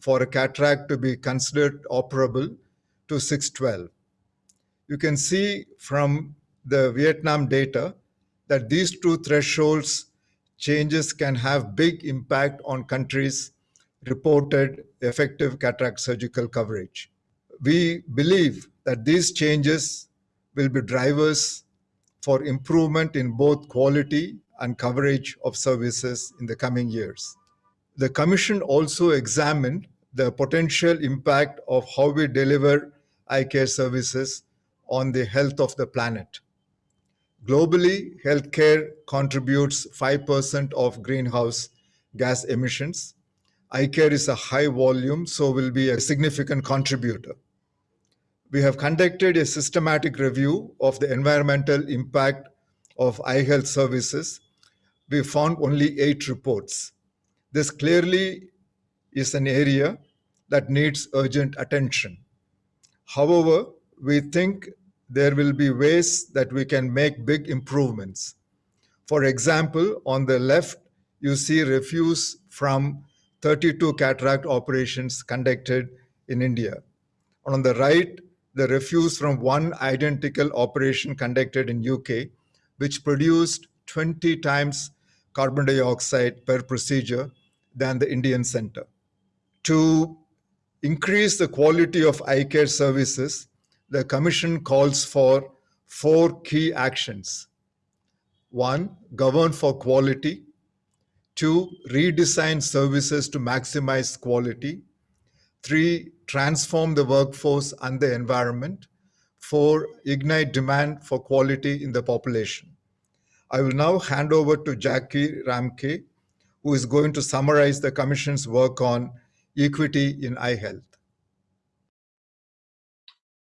for a cataract to be considered operable to 612. You can see from the Vietnam data that these two thresholds changes can have big impact on countries' reported effective cataract surgical coverage. We believe that these changes will be drivers for improvement in both quality and coverage of services in the coming years. The Commission also examined the potential impact of how we deliver eye care services on the health of the planet. Globally, healthcare contributes 5% of greenhouse gas emissions. Eye care is a high volume, so will be a significant contributor. We have conducted a systematic review of the environmental impact of eye health services. We found only eight reports. This clearly is an area that needs urgent attention. However, we think there will be ways that we can make big improvements. For example, on the left, you see refuse from 32 cataract operations conducted in India. On the right, the refuse from one identical operation conducted in UK, which produced 20 times carbon dioxide per procedure than the Indian center. To increase the quality of eye care services, the Commission calls for four key actions. One, govern for quality. Two, redesign services to maximize quality. Three, transform the workforce and the environment. Four, ignite demand for quality in the population. I will now hand over to Jacqui Ramke, who is going to summarize the Commission's work on equity in eye health.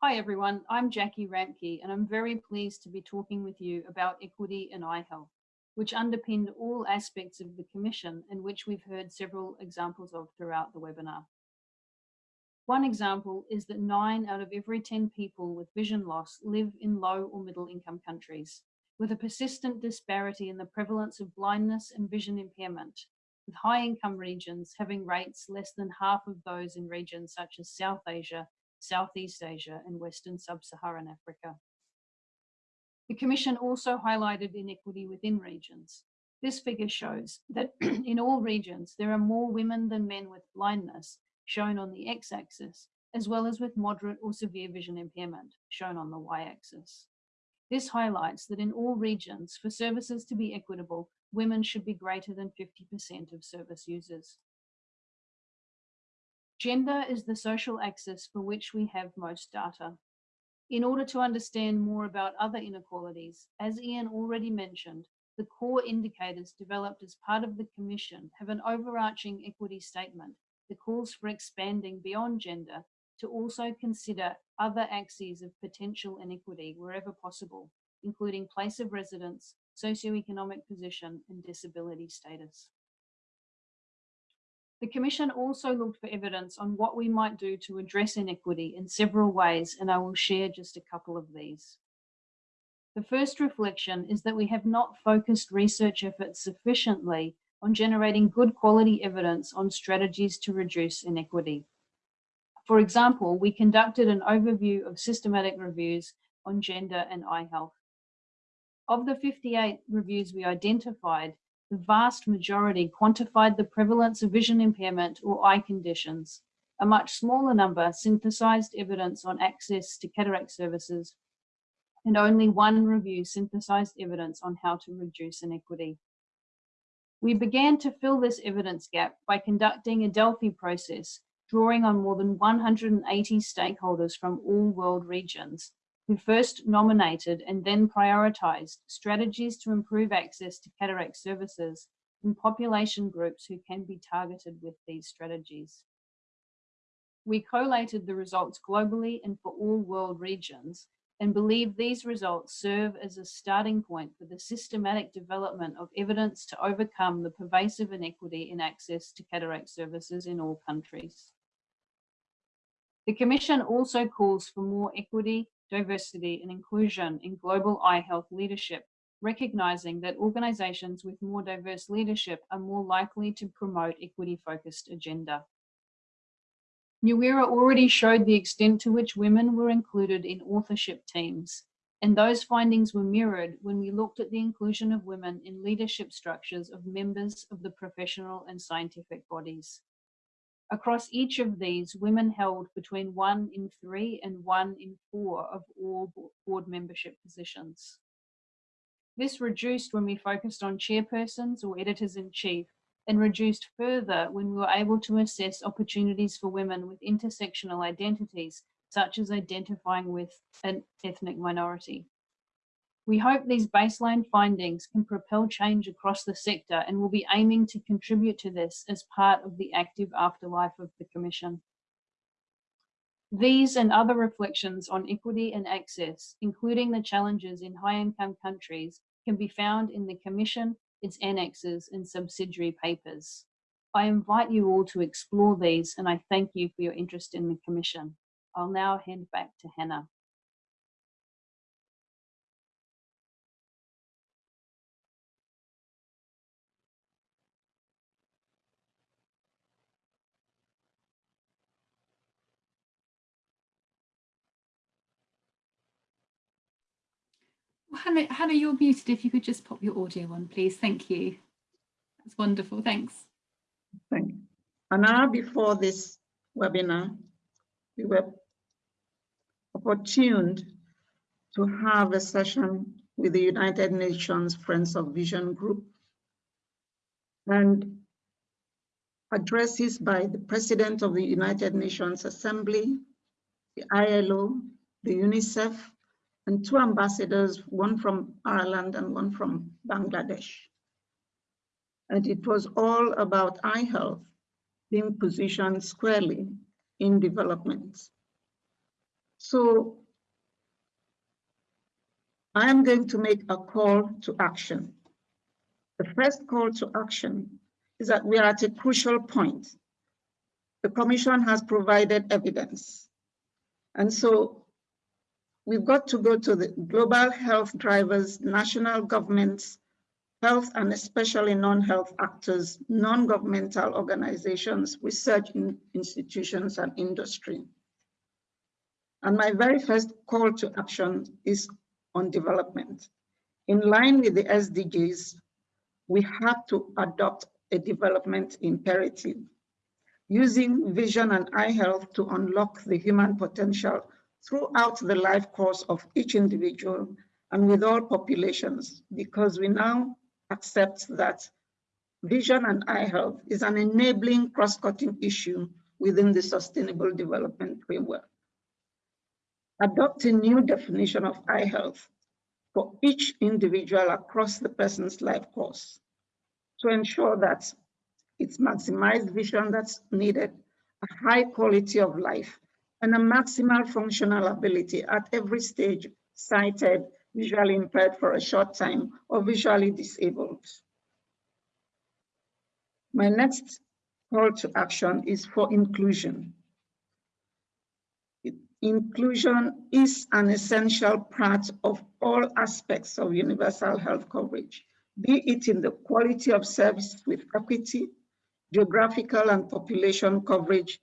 Hi everyone, I'm Jacqui Ramke and I'm very pleased to be talking with you about equity in eye health, which underpinned all aspects of the Commission and which we've heard several examples of throughout the webinar. One example is that nine out of every 10 people with vision loss live in low or middle income countries, with a persistent disparity in the prevalence of blindness and vision impairment, with high income regions having rates less than half of those in regions such as South Asia Southeast Asia and Western Sub-Saharan Africa. The Commission also highlighted inequity within regions. This figure shows that in all regions, there are more women than men with blindness, shown on the x-axis, as well as with moderate or severe vision impairment, shown on the y-axis. This highlights that in all regions, for services to be equitable, women should be greater than 50% of service users. Gender is the social axis for which we have most data. In order to understand more about other inequalities, as Ian already mentioned, the core indicators developed as part of the Commission have an overarching equity statement that calls for expanding beyond gender to also consider other axes of potential inequity wherever possible, including place of residence, socioeconomic position, and disability status. The Commission also looked for evidence on what we might do to address inequity in several ways, and I will share just a couple of these. The first reflection is that we have not focused research efforts sufficiently on generating good quality evidence on strategies to reduce inequity. For example, we conducted an overview of systematic reviews on gender and eye health. Of the 58 reviews we identified, the vast majority quantified the prevalence of vision impairment or eye conditions. A much smaller number synthesized evidence on access to cataract services, and only one review synthesized evidence on how to reduce inequity. We began to fill this evidence gap by conducting a Delphi process, drawing on more than 180 stakeholders from all world regions who first nominated and then prioritized strategies to improve access to cataract services in population groups who can be targeted with these strategies. We collated the results globally and for all world regions and believe these results serve as a starting point for the systematic development of evidence to overcome the pervasive inequity in access to cataract services in all countries. The Commission also calls for more equity diversity and inclusion in global eye health leadership, recognizing that organizations with more diverse leadership are more likely to promote equity-focused agenda. Nyawira already showed the extent to which women were included in authorship teams, and those findings were mirrored when we looked at the inclusion of women in leadership structures of members of the professional and scientific bodies. Across each of these, women held between one in three and one in four of all board membership positions. This reduced when we focused on chairpersons or editors-in-chief and reduced further when we were able to assess opportunities for women with intersectional identities, such as identifying with an ethnic minority. We hope these baseline findings can propel change across the sector and will be aiming to contribute to this as part of the active afterlife of the Commission. These and other reflections on equity and access, including the challenges in high-income countries, can be found in the Commission, its annexes and subsidiary papers. I invite you all to explore these and I thank you for your interest in the Commission. I'll now hand back to Hannah. Hannah, Hannah, you're muted. If you could just pop your audio on, please. Thank you. That's wonderful. Thanks. Thank you. An hour before this webinar, we were opportuned to have a session with the United Nations Friends of Vision Group and addresses by the President of the United Nations Assembly, the ILO, the UNICEF, and two ambassadors, one from Ireland and one from Bangladesh. And it was all about eye health being positioned squarely in development. So I am going to make a call to action. The first call to action is that we are at a crucial point. The Commission has provided evidence. And so we've got to go to the global health drivers, national governments, health and especially non-health actors, non-governmental organizations, research in institutions and industry. And my very first call to action is on development. In line with the SDGs, we have to adopt a development imperative, using vision and eye health to unlock the human potential throughout the life course of each individual and with all populations, because we now accept that vision and eye health is an enabling cross-cutting issue within the Sustainable Development Framework. Adopt a new definition of eye health for each individual across the person's life course to ensure that it's maximized vision that's needed, a high quality of life, and a maximal functional ability at every stage, sighted, visually impaired for a short time, or visually disabled. My next call to action is for inclusion. Inclusion is an essential part of all aspects of universal health coverage, be it in the quality of service with equity, geographical and population coverage,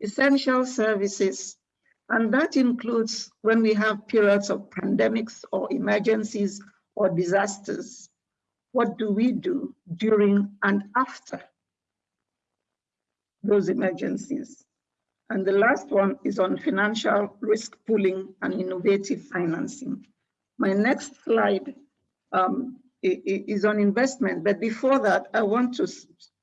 essential services, and that includes when we have periods of pandemics or emergencies or disasters. What do we do during and after those emergencies? And the last one is on financial risk pooling and innovative financing. My next slide um, is on investment, but before that, I want to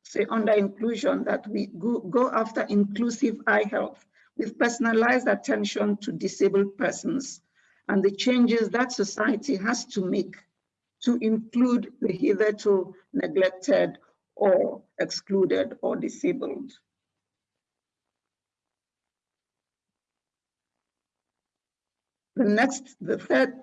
say under inclusion that we go, go after inclusive eye health with personalized attention to disabled persons and the changes that society has to make to include the hitherto neglected or excluded or disabled. The next, the third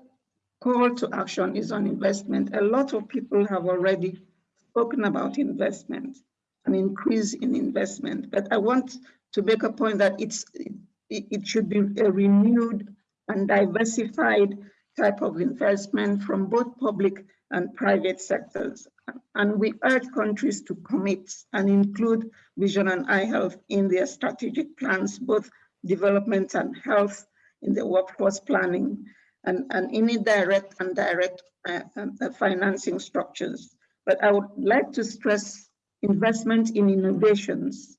call to action is on investment. A lot of people have already spoken about investment an increase in investment. But I want to make a point that it's it, it should be a renewed and diversified type of investment from both public and private sectors. And we urge countries to commit and include vision and eye health in their strategic plans, both development and health in the workforce planning and, and any direct and direct uh, uh, financing structures. But I would like to stress investment in innovations,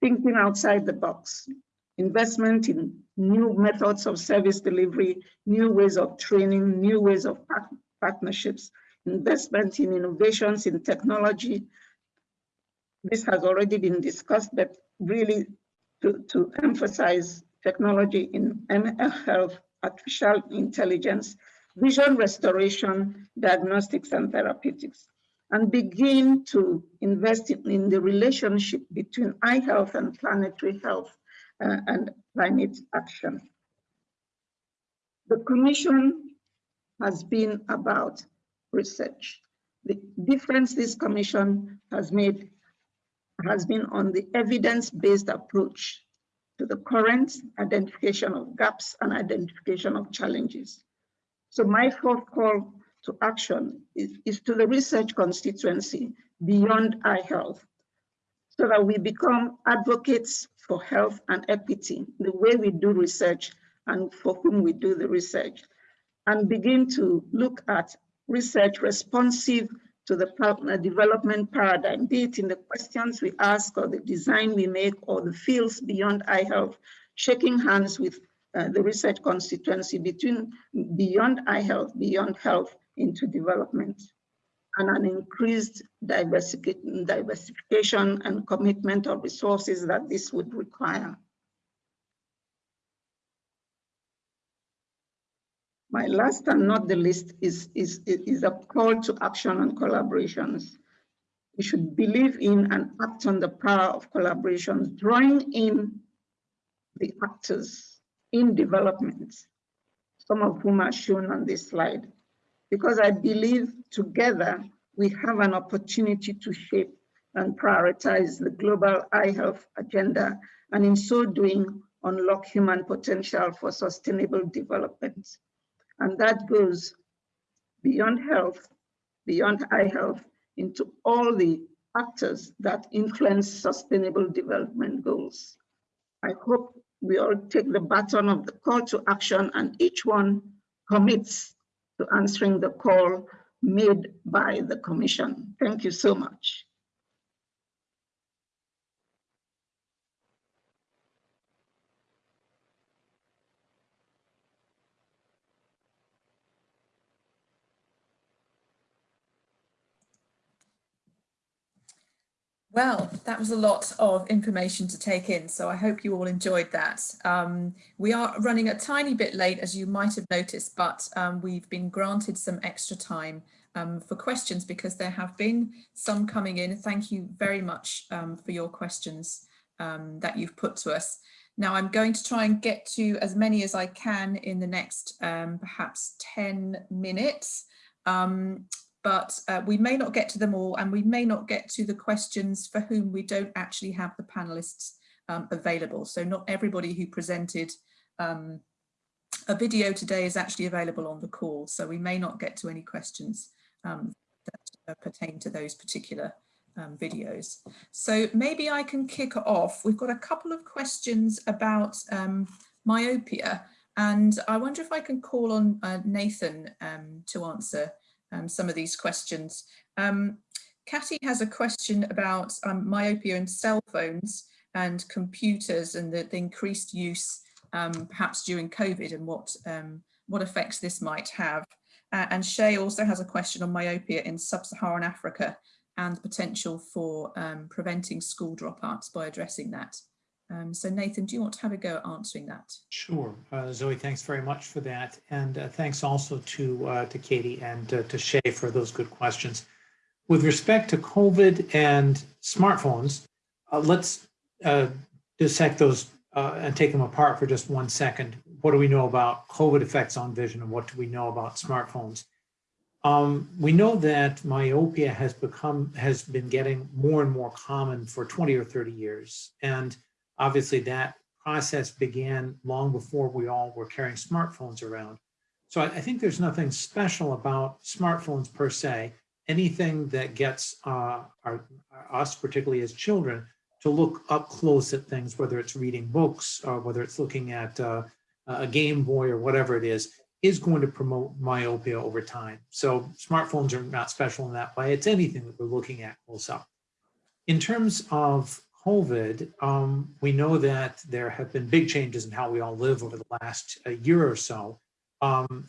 thinking outside the box, investment in new methods of service delivery, new ways of training, new ways of partnerships, investment in innovations in technology. This has already been discussed, but really to, to emphasize technology in ML health, artificial intelligence, vision restoration, diagnostics, and therapeutics, and begin to invest in, the relationship between eye health and planetary health uh, and climate action. The Commission has been about research. The difference this Commission has made has been on the evidence-based approach to the current identification of gaps and identification of challenges. So my fourth call to action is, is to the research constituency beyond eye health, so that we become advocates for health and equity, the way we do research and for whom we do the research, and begin to look at research responsive to the development paradigm, be it in the questions we ask or the design we make or the fields beyond eye health, shaking hands with uh, the research constituency between beyond eye health, beyond health into development, and an increased diversification and commitment of resources that this would require. My last and not the least is, is, is a call to action and collaborations. We should believe in and act on the power of collaborations, drawing in the actors in development, some of whom are shown on this slide, because I believe together we have an opportunity to shape and prioritize the global eye health agenda, and in so doing, unlock human potential for sustainable development. And that goes beyond health, beyond eye health, into all the actors that influence sustainable development goals. I hope we all take the baton of the call to action and each one commits to answering the call made by the Commission. Thank you so much. Well, that was a lot of information to take in, so I hope you all enjoyed that. Um, we are running a tiny bit late, as you might have noticed, but um, we've been granted some extra time um, for questions because there have been some coming in. Thank you very much um, for your questions um, that you've put to us. Now I'm going to try and get to as many as I can in the next um, perhaps 10 minutes. Um, but uh, we may not get to them all and we may not get to the questions for whom we don't actually have the panelists um, available. So not everybody who presented um, a video today is actually available on the call. So we may not get to any questions um, that uh, pertain to those particular um, videos. So maybe I can kick off. We've got a couple of questions about um, myopia and I wonder if I can call on uh, Nathan um, to answer um, some of these questions. Um, Katie has a question about um, myopia and cell phones and computers and the, the increased use um, perhaps during COVID and what, um, what effects this might have. Uh, and Shay also has a question on myopia in sub-Saharan Africa and the potential for um, preventing school dropouts by addressing that. Um, so Nathan, do you want to have a go at answering that? Sure. Uh, Zoe, thanks very much for that. And uh, thanks also to, uh, to Katie and uh, to Shay for those good questions. With respect to COVID and smartphones, uh, let's uh, dissect those and take them apart for just one second. What do we know about COVID effects on vision and what do we know about smartphones? Um, we know that myopia has become, has been getting more and more common for 20 or 30 years. And Obviously, that process began long before we all were carrying smartphones around. So I, I think there's nothing special about smartphones per se. Anything that gets uh, our, us, particularly as children, to look up close at things, whether it's reading books or whether it's looking at uh, a Game Boy or whatever it is, is going to promote myopia over time. So smartphones are not special in that way. It's anything that we're looking at close up. In terms of COVID, um, we know that there have been big changes in how we all live over the last uh, year or so. Um,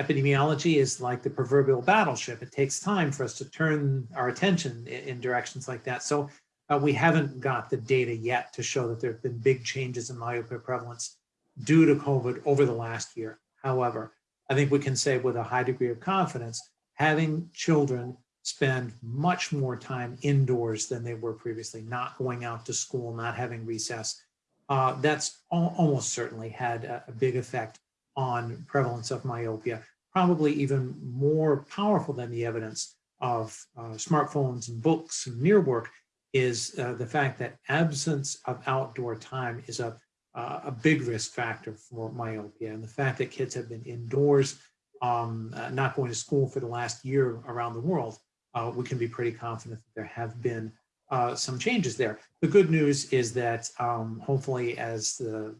epidemiology is like the proverbial battleship. It takes time for us to turn our attention in, in directions like that. So uh, we haven't got the data yet to show that there have been big changes in myopia prevalence due to COVID over the last year. However, I think we can say with a high degree of confidence, having children spend much more time indoors than they were previously, not going out to school, not having recess, uh, that's al almost certainly had a, a big effect on prevalence of myopia, probably even more powerful than the evidence of uh, smartphones and books and mirror work is uh, the fact that absence of outdoor time is a, uh, a big risk factor for myopia. And the fact that kids have been indoors, um, uh, not going to school for the last year around the world, uh, we can be pretty confident that there have been uh, some changes there. The good news is that um, hopefully as the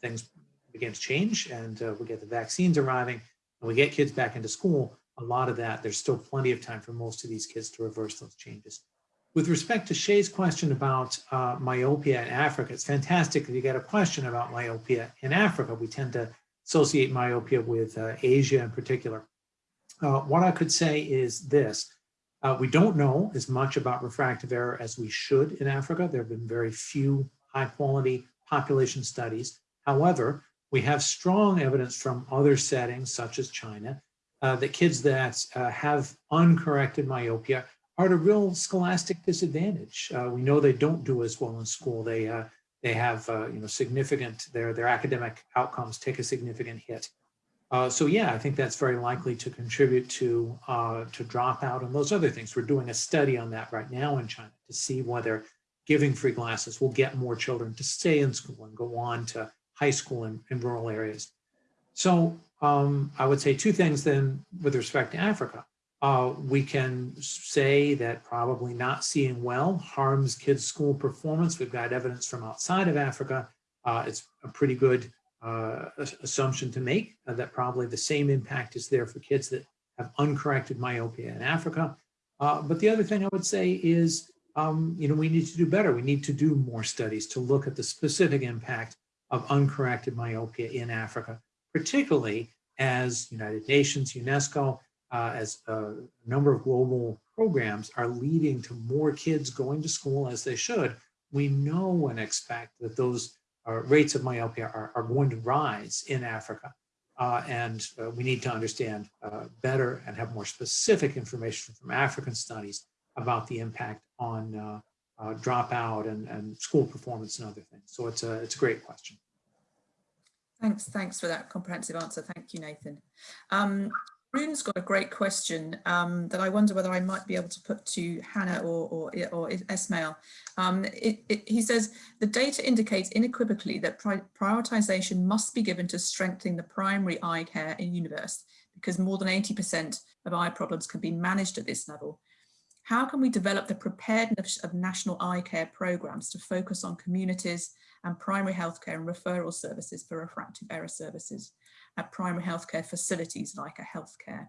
things begin to change and we get the vaccines arriving and we get kids back into school, a lot of that, there's still plenty of time for most of these kids to reverse those changes. With respect to Shay's question about uh, myopia in Africa, it's fantastic that you get a question about myopia in Africa. We tend to associate myopia with uh, Asia in particular. Uh, what I could say is this. Uh, we don't know as much about refractive error as we should in Africa. There have been very few high quality population studies. However, we have strong evidence from other settings such as China uh, that kids that uh, have uncorrected myopia are at a real scholastic disadvantage. Uh, we know they don't do as well in school. They uh, they have uh, you know significant their their academic outcomes take a significant hit. Uh, so yeah, I think that's very likely to contribute to to dropout and those other things. We're doing a study on that right now in China to see whether giving free glasses will get more children to stay in school and go on to high school in, in rural areas. So um, I would say two things then with respect to Africa. Uh, we can say that probably not seeing well harms kids' school performance. We've got evidence from outside of Africa. Uh, it's a pretty good uh, assumption to make uh, that probably the same impact is there for kids that have uncorrected myopia in Africa. Uh, but the other thing I would say is, um, you know, we need to do better. We need to do more studies to look at the specific impact of uncorrected myopia in Africa, particularly as United Nations, UNESCO, uh, as a number of global programs are leading to more kids going to school as they should, we know and expect that those uh, rates of myopia are, are, going to rise in Africa. Uh, and uh, we need to understand uh, better and have more specific information from African studies about the impact on uh, dropout and, and school performance and other things. So it's a, it's a great question. Thanks, thanks for that comprehensive answer. Thank you, Nathan. Um, Rune's got a great question um, that I wonder whether I might be able to put to Hannah or, or, or Esmael. Um, it, it, he says, the data indicates unequivocally that pri prioritization must be given to strengthening the primary eye care in universe because more than 80% of eye problems can be managed at this level. How can we develop the preparedness of national eye care programs to focus on communities and primary healthcare and referral services for refractive error services at primary healthcare facilities like a healthcare.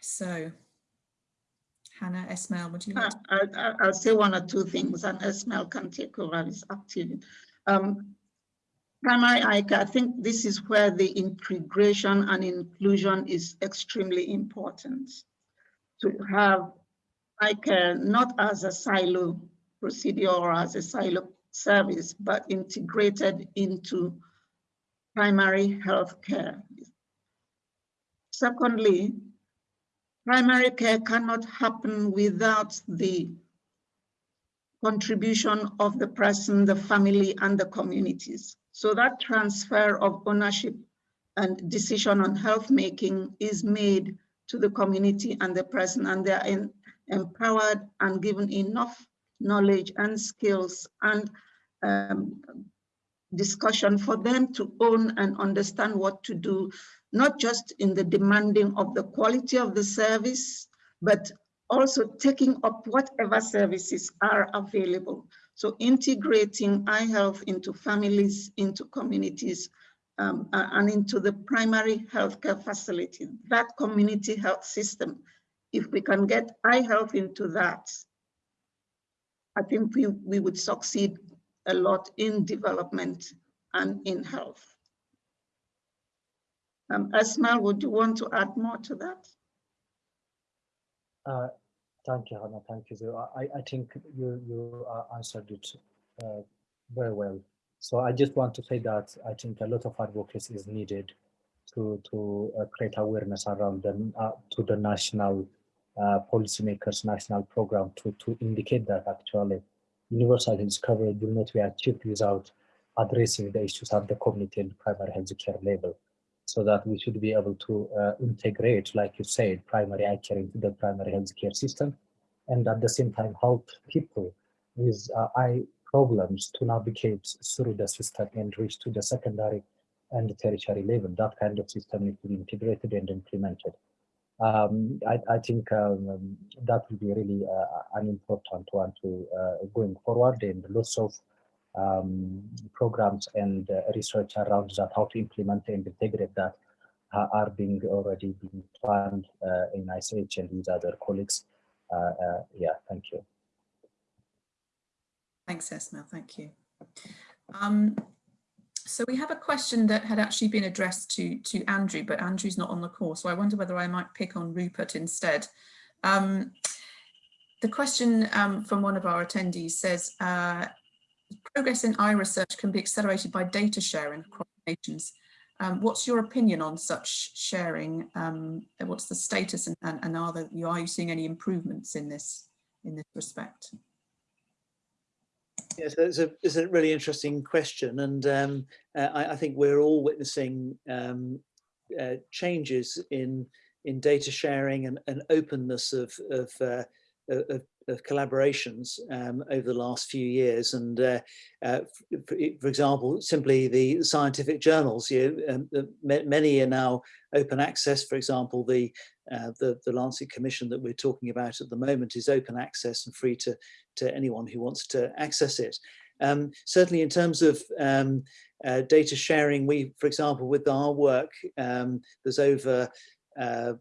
So, Hannah, Esmael, would you like to? I, will say one or two things and Esmael can take over as active. Um, primary care, I think this is where the integration and inclusion is extremely important. To have eye care not as a silo procedure or as a silo service, but integrated into primary health care. Secondly, primary care cannot happen without the contribution of the person, the family, and the communities. So that transfer of ownership and decision on health making is made to the community and the person, and they are empowered and given enough knowledge and skills and um, discussion for them to own and understand what to do, not just in the demanding of the quality of the service, but also taking up whatever services are available. So integrating eye health into families, into communities, um, and into the primary healthcare facility, that community health system. If we can get eye health into that, I think we, we would succeed a lot in development and in health. Um, would you want to add more to that? Uh, thank you, Hannah. Thank you. I, I think you, you uh, answered it uh, very well. So I just want to say that I think a lot of advocacy is needed to, to uh, create awareness around the, uh, to the national uh, policymakers, national program to, to indicate that actually universal health coverage will not be achieved without addressing the issues at the community and primary health care level. So that we should be able to uh, integrate, like you said, primary eye care into the primary health care system, and at the same time help people with uh, eye problems to navigate through the system and reach to the secondary and tertiary level. That kind of system needs to be integrated and implemented. Um, I, I, think um, that will be really uh, an important one to uh, going forward and lots of um, programs and uh, research around that, how to implement and integrate that uh, are being already being planned uh, in ISH and with other colleagues. Uh, yeah, thank you. Thanks, Esma. Thank you. So we have a question that had actually been addressed to, to Andrew, but Andrew's not on the call. So I wonder whether I might pick on Rupert instead. Um, the question um, from one of our attendees says, uh, progress in eye research can be accelerated by data sharing across nations. Um, what's your opinion on such sharing? Um, what's the status and, and, and are, there, are you seeing any improvements in this in this respect? Yes, it's a, it's a really interesting question, and um, uh, I, I, think we're all witnessing um, uh, changes in in data sharing and, and openness of of, uh, of, of collaborations um, over the last few years. And uh, uh, for, for, example, simply the scientific journals, you um, many are now open access. For example, the, uh, the, the Lancet Commission that we're talking about at the moment is open access and free to, to anyone who wants to access it. Um, certainly in terms of um, uh, data sharing, we, for example, with our work, um, there's over uh,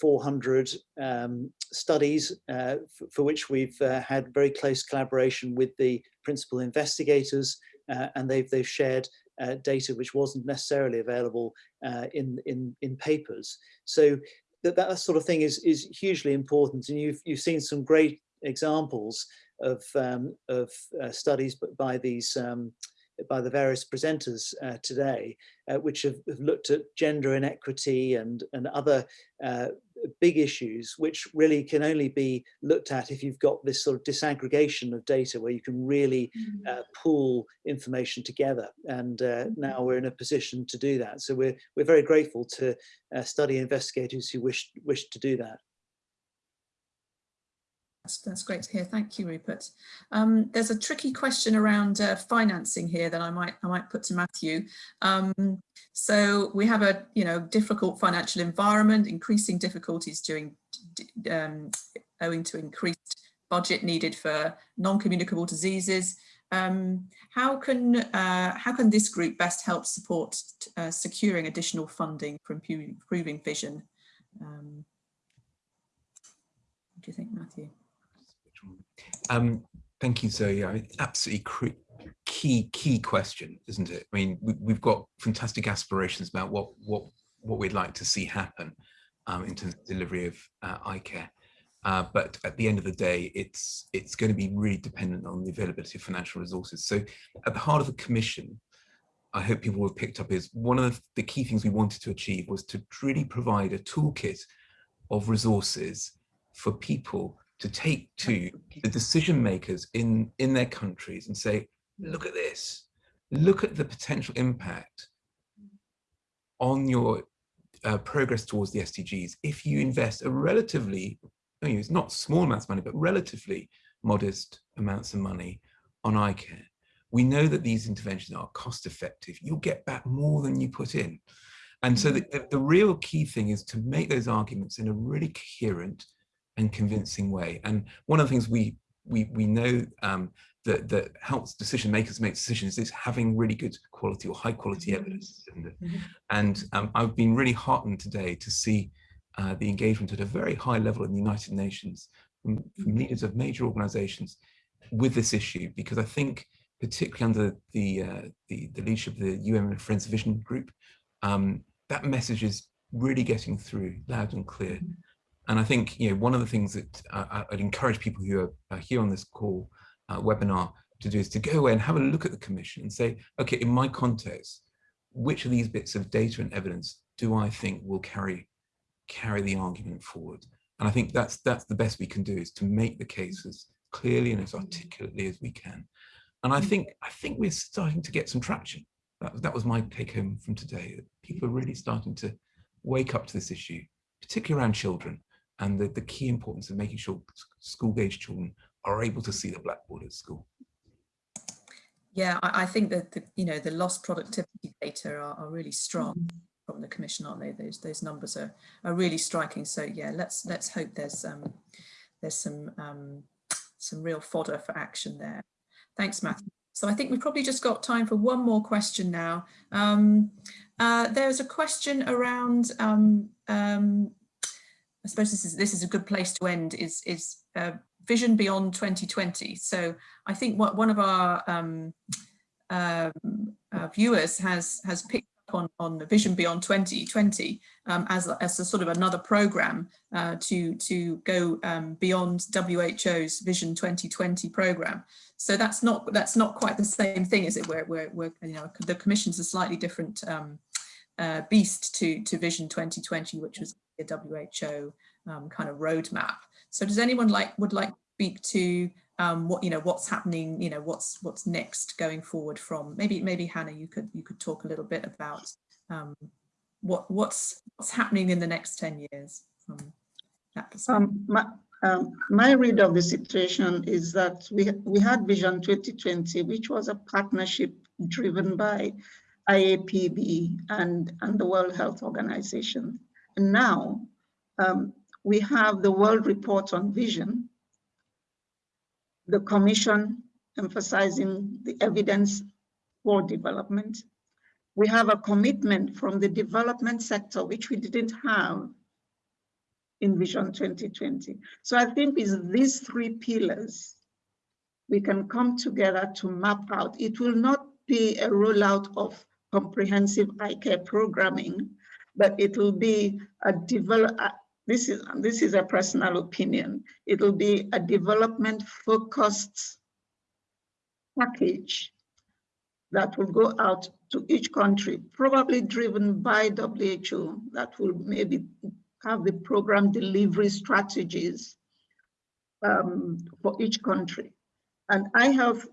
400 um, studies uh, for which we've uh, had very close collaboration with the principal investigators uh, and they've, they've shared uh, data which wasn't necessarily available uh, in, in, in papers. So that, that sort of thing is, is hugely important. And you've, you've seen some great examples of, um, of uh, studies by these um, by the various presenters uh, today, uh, which have, have, looked at gender inequity and, and other uh, big issues, which really can only be looked at if you've got this sort of disaggregation of data where you can really mm -hmm. pool information together. And uh, mm -hmm. now we're in a position to do that. So we're, we're very grateful to uh, study investigators who wish, wish to do that. That's, that's great to hear. Thank you, Rupert. Um, there's a tricky question around uh, financing here that I might I might put to Matthew. Um, so we have a you know difficult financial environment, increasing difficulties during um, owing to increased budget needed for non-communicable diseases. Um, how can uh, how can this group best help support uh, securing additional funding for improving vision? Um, what do you think, Matthew? Um, thank you, Zoe. Yeah, absolutely key key question, isn't it? I mean, we, have got fantastic aspirations about what what what we'd like to see happen um, in terms of delivery of uh, eye care. Uh, but at the end of the day, it's it's going to be really dependent on the availability of financial resources. So at the heart of the commission, I hope people have picked up is one of the key things we wanted to achieve was to really provide a toolkit of resources for people to take to the decision makers in, in their countries and say, look at this, look at the potential impact on your uh, progress towards the SDGs if you invest a relatively, I mean, it's not small amounts of money, but relatively modest amounts of money on eye care. We know that these interventions are cost effective. You'll get back more than you put in. And so mm-hmm. the, the real key thing is to make those arguments in a really coherent and convincing way. And one of the things we we we know um, that that helps decision makers make decisions is having really good quality or high quality mm-hmm. evidence. Mm -hmm. And um, I've been really heartened today to see uh, the engagement at a very high level in the United Nations from, from mm-hmm. leaders of major organizations with this issue, because I think particularly under the, uh, the, the, leadership of the UN Friends Vision Group, um, that message is really getting through loud and clear. Mm -hmm. And I think you know one of the things that uh, I'd encourage people who are here on this call uh, webinar to do is to go away and have a look at the commission and say, okay, in my context, which of these bits of data and evidence do I think will carry carry the argument forward? And I think that's that's the best we can do is to make the case as clearly and as articulately as we can. And I think I think we're starting to get some traction. That, that was my take home from today. That people are really starting to wake up to this issue, particularly around children and the, the key importance of making sure school-age children are able to see the blackboard at school. Yeah, I, I think that the, you know the lost productivity data are, are really strong from the commission, aren't they? Those those numbers are are really striking. So yeah, let's let's hope there's um there's some um some real fodder for action there. Thanks, Matthew. So I think we've probably just got time for one more question now. Um, uh, there's a question around, um, um, I suppose this is this is a good place to end, is, is uh, vision beyond 2020. So I think what one of our um, um, uh, viewers has has picked up on, on the Vision Beyond 2020 um, as, as a sort of another program uh, to, to go um, beyond WHO's Vision 2020 program. So that's not that's not quite the same thing, is it? Where, where, where you know the Commission's a slightly different um, uh, beast to to Vision 2020, which was a WHO um, kind of roadmap. So does anyone like would like to speak to um, what you know what's happening you know what's what's next going forward from maybe maybe Hannah you could you could talk a little bit about um, what what's what's happening in the next 10 years from that perspective. Um, my, um, my read of the situation is that we we had Vision 2020 which was a partnership driven by IAPB and and the World Health Organization and now um, we have the World Report on Vision the Commission emphasizing the evidence for development. We have a commitment from the development sector, which we didn't have in Vision 2020. So I think with these three pillars, we can come together to map out. It will not be a rollout of comprehensive eye care programming, but it will be a develop, this is, this is a personal opinion, it'll be a development focused package that will go out to each country, probably driven by WHO, that will maybe have the program delivery strategies um, for each country. And eye health,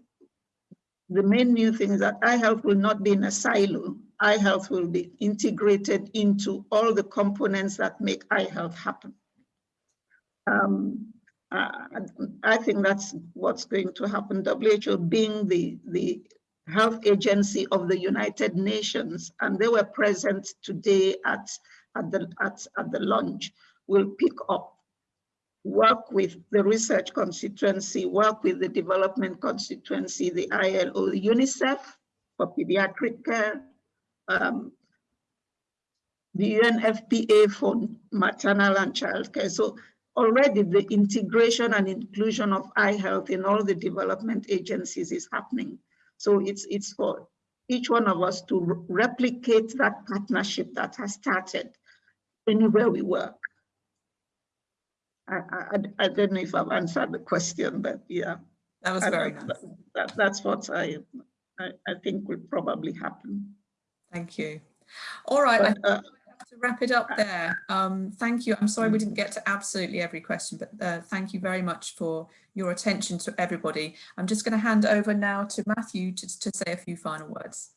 the main new thing is that eye health will not be in a silo eye health will be integrated into all the components that make eye health happen. Um, uh, I think that's what's going to happen. WHO being the, the health agency of the United Nations, and they were present today at, at, the, at, at the launch, will pick up, work with the research constituency, work with the development constituency, the ILO, the UNICEF for pediatric care, um, the UNFPA for maternal and child care. So already the integration and inclusion of eye health in all the development agencies is happening. So it's, it's for each one of us to replicate that partnership that has started anywhere we work. I, I, I don't know if I've answered the question, but yeah. That was very nice. That, that, that's what I, I, I think will probably happen. Thank you. All right, But, I uh, have to wrap it up there. Um, thank you. I'm sorry we didn't get to absolutely every question, but uh, thank you very much for your attention to everybody. I'm just going to hand over now to Matthew to, to say a few final words.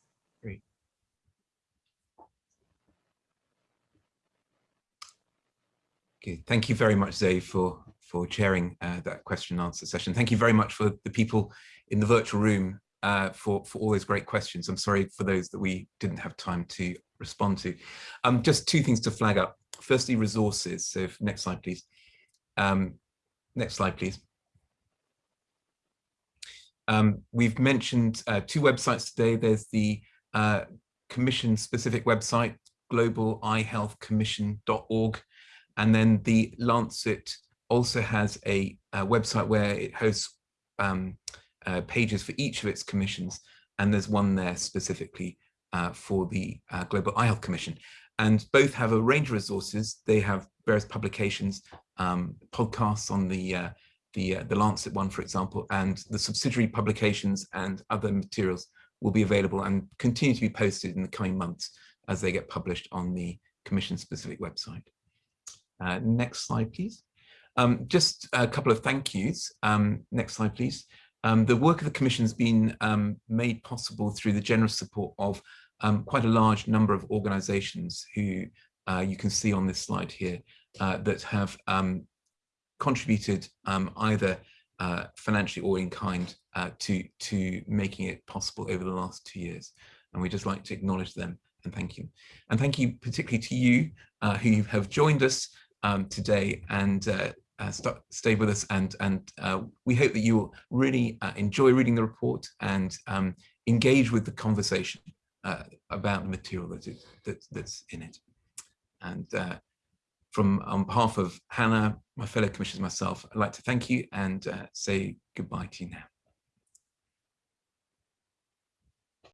Okay, thank you very much, Zoe, for for chairing uh, that question and answer session. Thank you very much for the people in the virtual room uh, for, for all those great questions. I'm sorry for those that we didn't have time to respond to. Um, just two things to flag up. Firstly, resources. So if, next slide, please. Um, next slide, please. Um, we've mentioned uh, two websites today. There's the uh, commission specific website, global globaleyehealthcommission.org. And then the Lancet also has a, a website where it hosts um, uh, pages for each of its commissions, and there's one there specifically uh, for the uh, Global Eye Health Commission. And both have a range of resources. They have various publications, um, podcasts on the uh, the uh, the Lancet one, for example, and the subsidiary publications and other materials will be available and continue to be posted in the coming months as they get published on the Commission specific website. Uh, next slide, please. Um, just a couple of thank yous. Um, next slide, please. Um, the work of the Commission has been um, made possible through the generous support of um, quite a large number of organisations who uh, you can see on this slide here uh, that have um, contributed either uh, financially or in kind uh, to, to making it possible over the last two years. And we'd just like to acknowledge them and thank you. And thank you particularly to you uh, who have joined us um, today and uh, uh, stay with us and and uh, we hope that you will really uh, enjoy reading the report and um, engage with the conversation uh, about the material that that's in it. And from on behalf of Hannah, my fellow commissioners, myself, I'd like to thank you and say goodbye to you now.